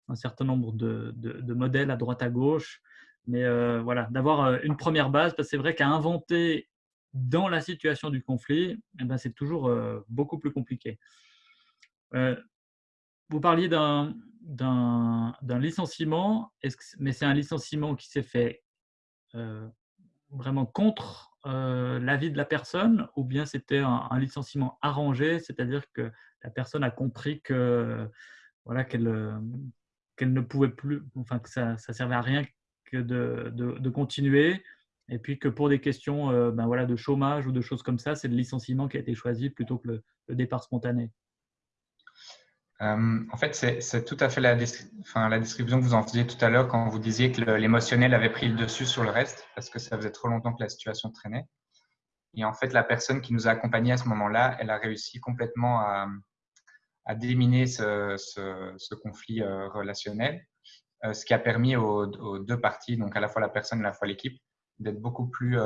un certain nombre de, de, modèles à droite à gauche. Mais voilà, d'avoir une première base, parce que c'est vrai qu'à inventer dans la situation du conflit, eh ben, c'est toujours beaucoup plus compliqué. vous parliez d'un, licenciement, est-ce que, mais c'est un licenciement qui s'est fait vraiment contre euh, l'avis de la personne ou bien c'était un, licenciement arrangé, c'est-à-dire que la personne a compris que voilà qu'elle euh, qu'elle ne pouvait plus, enfin que ça, ça servait à rien que de, de, continuer et puis que pour des questions euh, ben voilà, de chômage ou de choses comme ça, c'est le licenciement qui a été choisi plutôt que le départ spontané. Euh, en fait, c'est tout à fait la, description que vous en faisiez tout à l'heure quand vous disiez que l'émotionnel avait pris le dessus sur le reste parce que ça faisait trop longtemps que la situation traînait. Et en fait, la personne qui nous a accompagnés à ce moment-là, elle a réussi complètement à, déminer ce, conflit euh, relationnel, euh, ce qui a permis aux, deux parties, donc à la fois la personne et à la fois l'équipe, d'être beaucoup plus,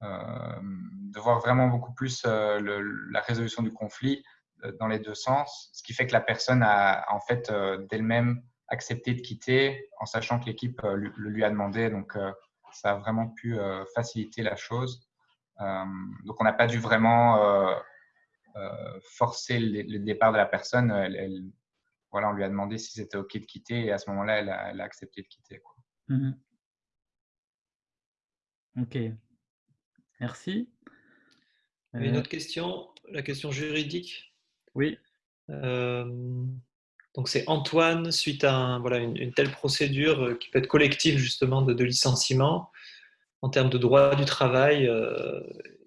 de voir vraiment beaucoup plus la résolution du conflit dans les deux sens, ce qui fait que la personne a en fait euh, d'elle-même accepté de quitter en sachant que l'équipe euh, le lui a demandé. Donc, ça a vraiment pu faciliter la chose. donc, on n'a pas dû vraiment forcer le, départ de la personne. Elle, voilà, on lui a demandé si c'était OK de quitter et à ce moment-là, elle, a, accepté de quitter. Quoi. Mmh OK. Merci. Une autre question, la question juridique? Oui. donc c'est Antoine, suite à voilà, une, telle procédure euh, qui peut être collective justement de, licenciement, en termes de droit du travail, euh,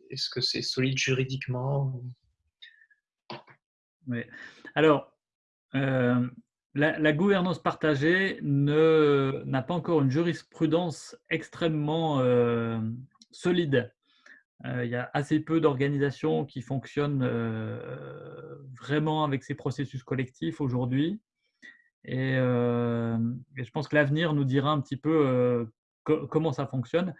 est-ce que c'est solide juridiquement Oui. Alors, euh, la, gouvernance partagée n'a pas encore une jurisprudence extrêmement solide. Euh, il y a assez peu d'organisations qui fonctionnent euh, vraiment avec ces processus collectifs aujourd'hui. Et, euh, je pense que l'avenir nous dira un petit peu comment ça fonctionne.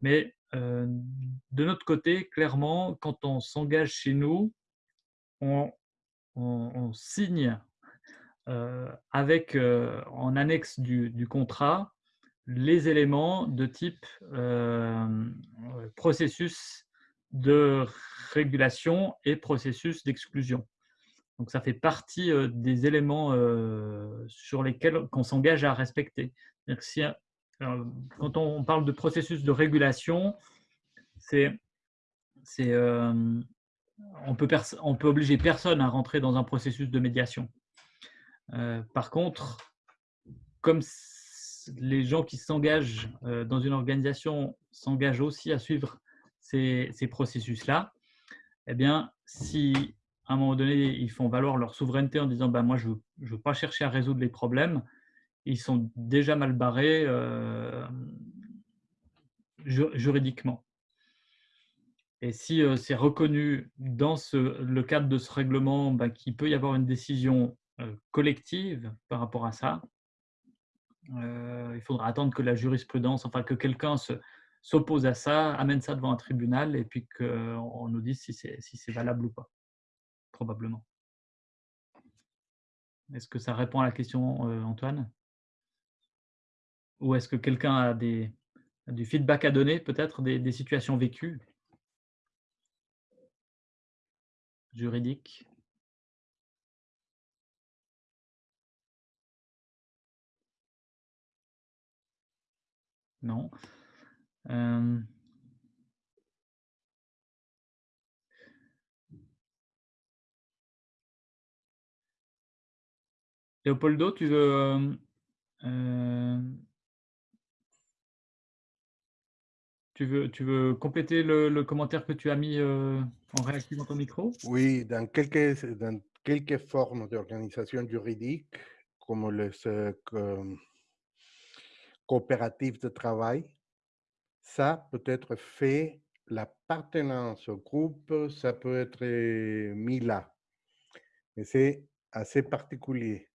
Mais de notre côté, clairement, quand on s'engage chez nous, on, signe avec en annexe du, contrat les éléments de type processus de régulation et processus d'exclusion. Donc ça fait partie euh, des éléments euh, sur lesquels on s'engage à respecter. Quand on parle de processus de régulation, c'est euh, on peut on peut obliger personne à rentrer dans un processus de médiation. par contre, comme les gens qui s'engagent dans une organisation s'engagent aussi à suivre ces, processus-là, eh bien, si à un moment donné, ils font valoir leur souveraineté en disant bah, Moi, je ne veux pas chercher à résoudre les problèmes, ils sont déjà mal barrés euh, juridiquement. Et si euh, c'est reconnu dans le cadre de ce règlement bah, qu'il peut y avoir une décision euh, collective par rapport à ça, il faudra attendre que la jurisprudence, enfin que quelqu'un se, s'oppose à ça, amène ça devant un tribunal et puis qu'on nous dise si c'est valable ou pas. probablement. Est-ce que ça répond à la question, euh, Antoine? Ou est-ce que quelqu'un a, du feedback à donner, peut-être des situations vécues? Juridiques Non. Euh, Léopoldo, tu veux, euh, tu veux, tu veux compléter le, commentaire que tu as mis euh, en réactivant ton micro? Oui, dans quelques, dans formes d'organisation juridique, comme les euh, co- coopératives de travail, ça peut être fait, l'appartenance au groupe, ça peut être mis là. Mais c'est assez particulier.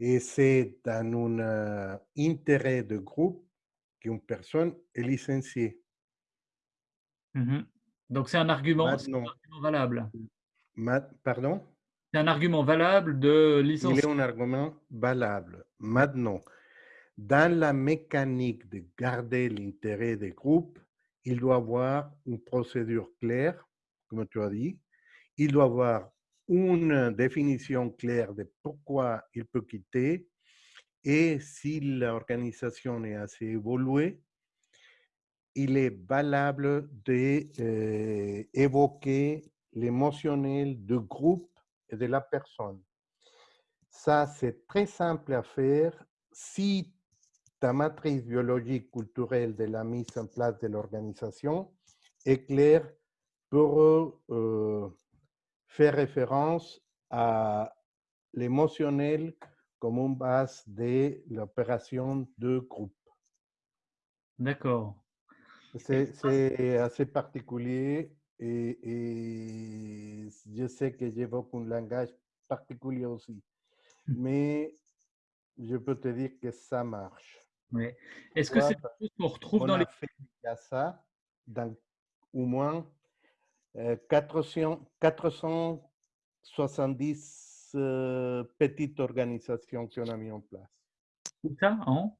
Et c'est dans un euh, intérêt de groupe qu'une personne est licenciée. Mhm. Donc c'est un argument, un valable. ma- pardon? C'est un argument valable de Il licence. est un argument valable. Maintenant, dans la mécanique de garder l'intérêt des groupes, il doit avoir une procédure claire, comme tu as dit. Il doit avoir une définition claire de pourquoi il peut quitter et si l'organisation est assez évoluée, il est valable d'évoquer l'émotionnel du groupe et de la personne. Ça, c'est très simple à faire si ta matrice biologique culturelle de la mise en place de l'organisation est claire pour euh, faire référence à l'émotionnel comme une base de l'opération de groupe. D'accord. C'est assez particulier et, et je sais que j'évoque un langage particulier aussi, mais je peux te dire que ça marche. Oui. Est-ce que c'est quelque chose qu'on retrouve On dans a les... fait ça dans au moins euh, 400, 470 euh, petites organisations qu'on a mis en place. Tout ça en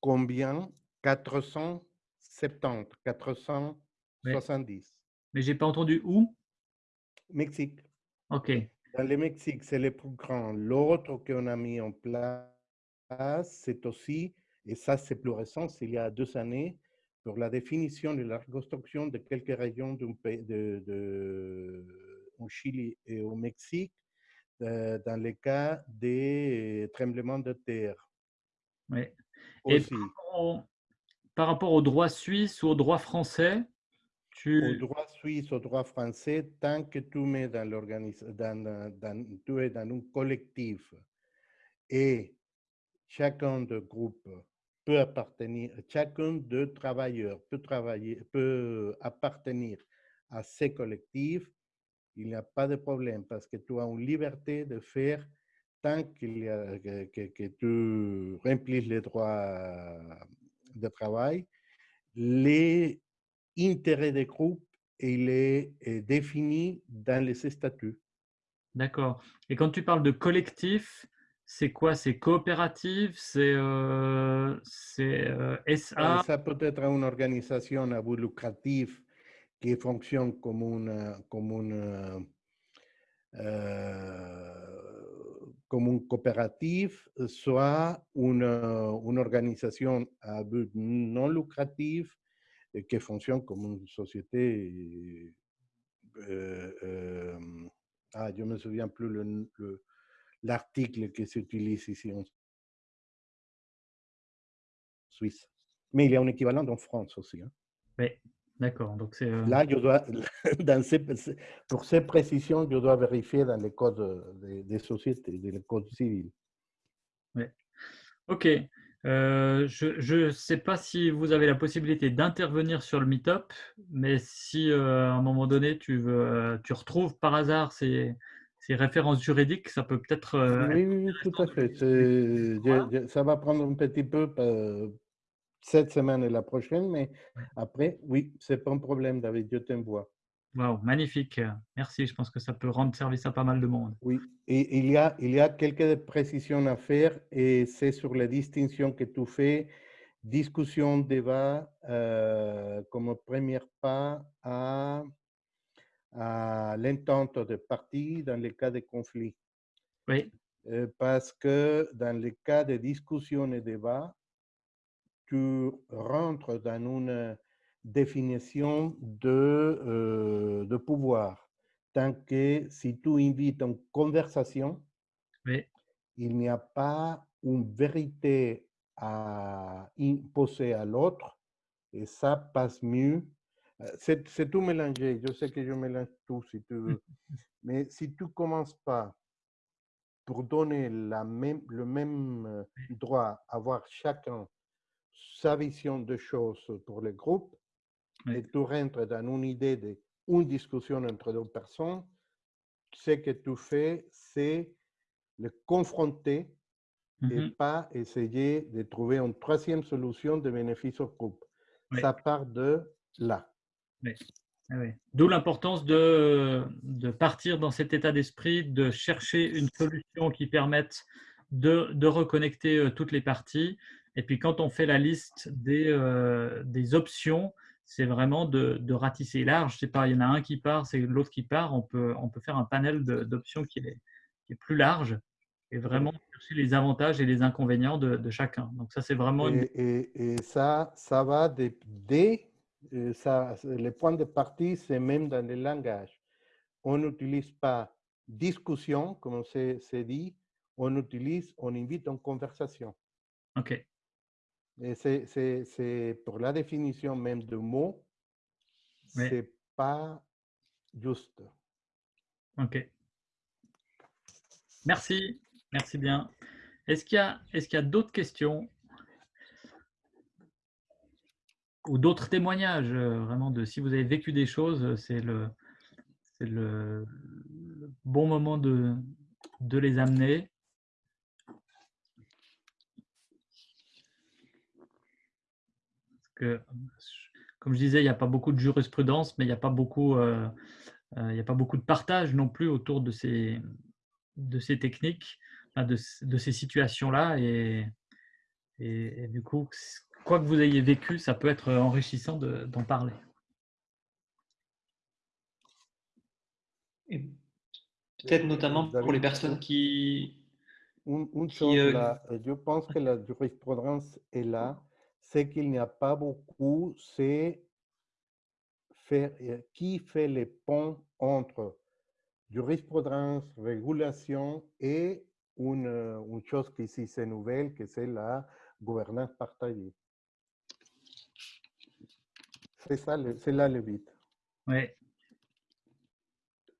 Combien? 470, 470. Mais j'ai pas entendu où? Mexique. Ok. Dans le Mexique, c'est le plus grand. L'autre qu'on a mis en place, c'est aussi, et ça c'est plus récent, c'est il y a deux années, pour la définition et la reconstruction de quelques régions de, de- au Chili et au Mexique, euh, dans le cas des tremblements de terre Oui. Et au- par rapport au droit suisse ou au droit français, Au tu... droit suisse, au droit français, tant que tu mets dans- tu es dans un collectif et chacun de groupe peut appartenir, chacun de travailleurs peut travailler, peut appartenir à ces collectifs, il n'y a pas de problème parce que tu as une liberté de faire tant que, tu remplis les droits de travail, les intérêts des groupes, il est euh, défini dans les statuts. D'accord. Et quand tu parles de collectif, c'est quoi? C'est coopérative? C'est euh, euh, SA? Ça peut être une organisation à but lucratif qui fonctionne comme une, comme une, euh, comme une coopérative, soit une, une organisation à but non lucratif qui fonctionne comme une société. euh, euh, ah, je ne me souviens plus le- l'article qui s'utilise ici en Suisse. Mais il y a un équivalent en France aussi. hein. Oui, d'accord. Donc euh, Là, je dois, dans ces, pour ces précisions, je dois vérifier dans les codes des, des sociétés, dans les codes civils. OK. Euh, je ne sais pas si vous avez la possibilité d'intervenir sur le Meetup, mais si euh, à un moment donné tu, veux, tu retrouves par hasard ces, ces références juridiques, ça peut peut-être euh, Oui, tout à fait. je- je- ça va prendre un petit peu euh, cette semaine et la prochaine, mais après, oui, c'est pas un problème, David, je t'envoie. Wow, magnifique. Merci. Je pense que ça peut rendre service à pas mal de monde. Oui, et il y a, il y a quelques précisions à faire et c'est sur la distinction que tu fais, discussion, débat, euh, comme premier pas à, à l'entente de parties dans les cas de conflit. Oui, Euh, parce que dans les cas de discussion et débat, tu rentres dans une définition de, euh, de pouvoir. Tant que si tu invites une conversation, oui, il n'y a pas une vérité à imposer à l'autre et ça passe mieux. Euh, C'est tout mélangé. Je sais que je mélange tout si tu veux. Mais si tu commences pas pour donner la même, le même euh, droit à avoir chacun sa vision de choses pour le groupe, Oui. et tu rentres dans une idée de une discussion entre deux personnes, ce que tu fais, c'est le confronter et Mhm. pas essayer de trouver une troisième solution de bénéfice au groupe. Oui. Ça part de là. Ah oui. D'où l'importance de, de partir dans cet état d'esprit, de chercher une solution qui permette de, de reconnecter euh, toutes les parties. Et puis quand on fait la liste des, euh, des options, c'est vraiment de, de ratisser large. C'est pas, il y en a un qui part, c'est l'autre qui part. On peut, on peut faire un panel d'options qui est, qui est plus large et vraiment chercher les avantages et les inconvénients de, de chacun. Donc ça, c'est vraiment une- Et, et- et ça, ça va dès, ça, c'est- le point de partie, c'est même dans le langage. On n'utilise pas discussion, comme c'est c'est dit, on utilise, on invite une conversation. OK. C'est- pour la définition même du mot, Oui. c'est pas juste. Ok. Merci, merci bien. Est-ce qu'il y a, est-ce qu'il y a d'autres questions? Ou d'autres témoignages euh, vraiment de si vous avez vécu des choses, euh, c'est le, le, bon moment de, de les amener. Parce que, comme je disais, il n'y a pas beaucoup de jurisprudence, mais il n'y a pas beaucoup, euh, n'y a pas beaucoup de partage non plus autour de ces, de ces techniques, de, de ces situations-là. Et, et, et du coup, quoi que vous ayez vécu, ça peut être enrichissant de- d'en parler. Peut-être notamment pour les personnes qui, Une, une Qui, chose euh, là, je pense que la jurisprudence est là, c'est qu'il n'y a pas beaucoup, c'est faire, euh, qui fait les ponts entre jurisprudence, régulation et une, une chose qui ici c'est nouvelle, que c'est la gouvernance partagée. C'est ça, c'est là le but. Ouais.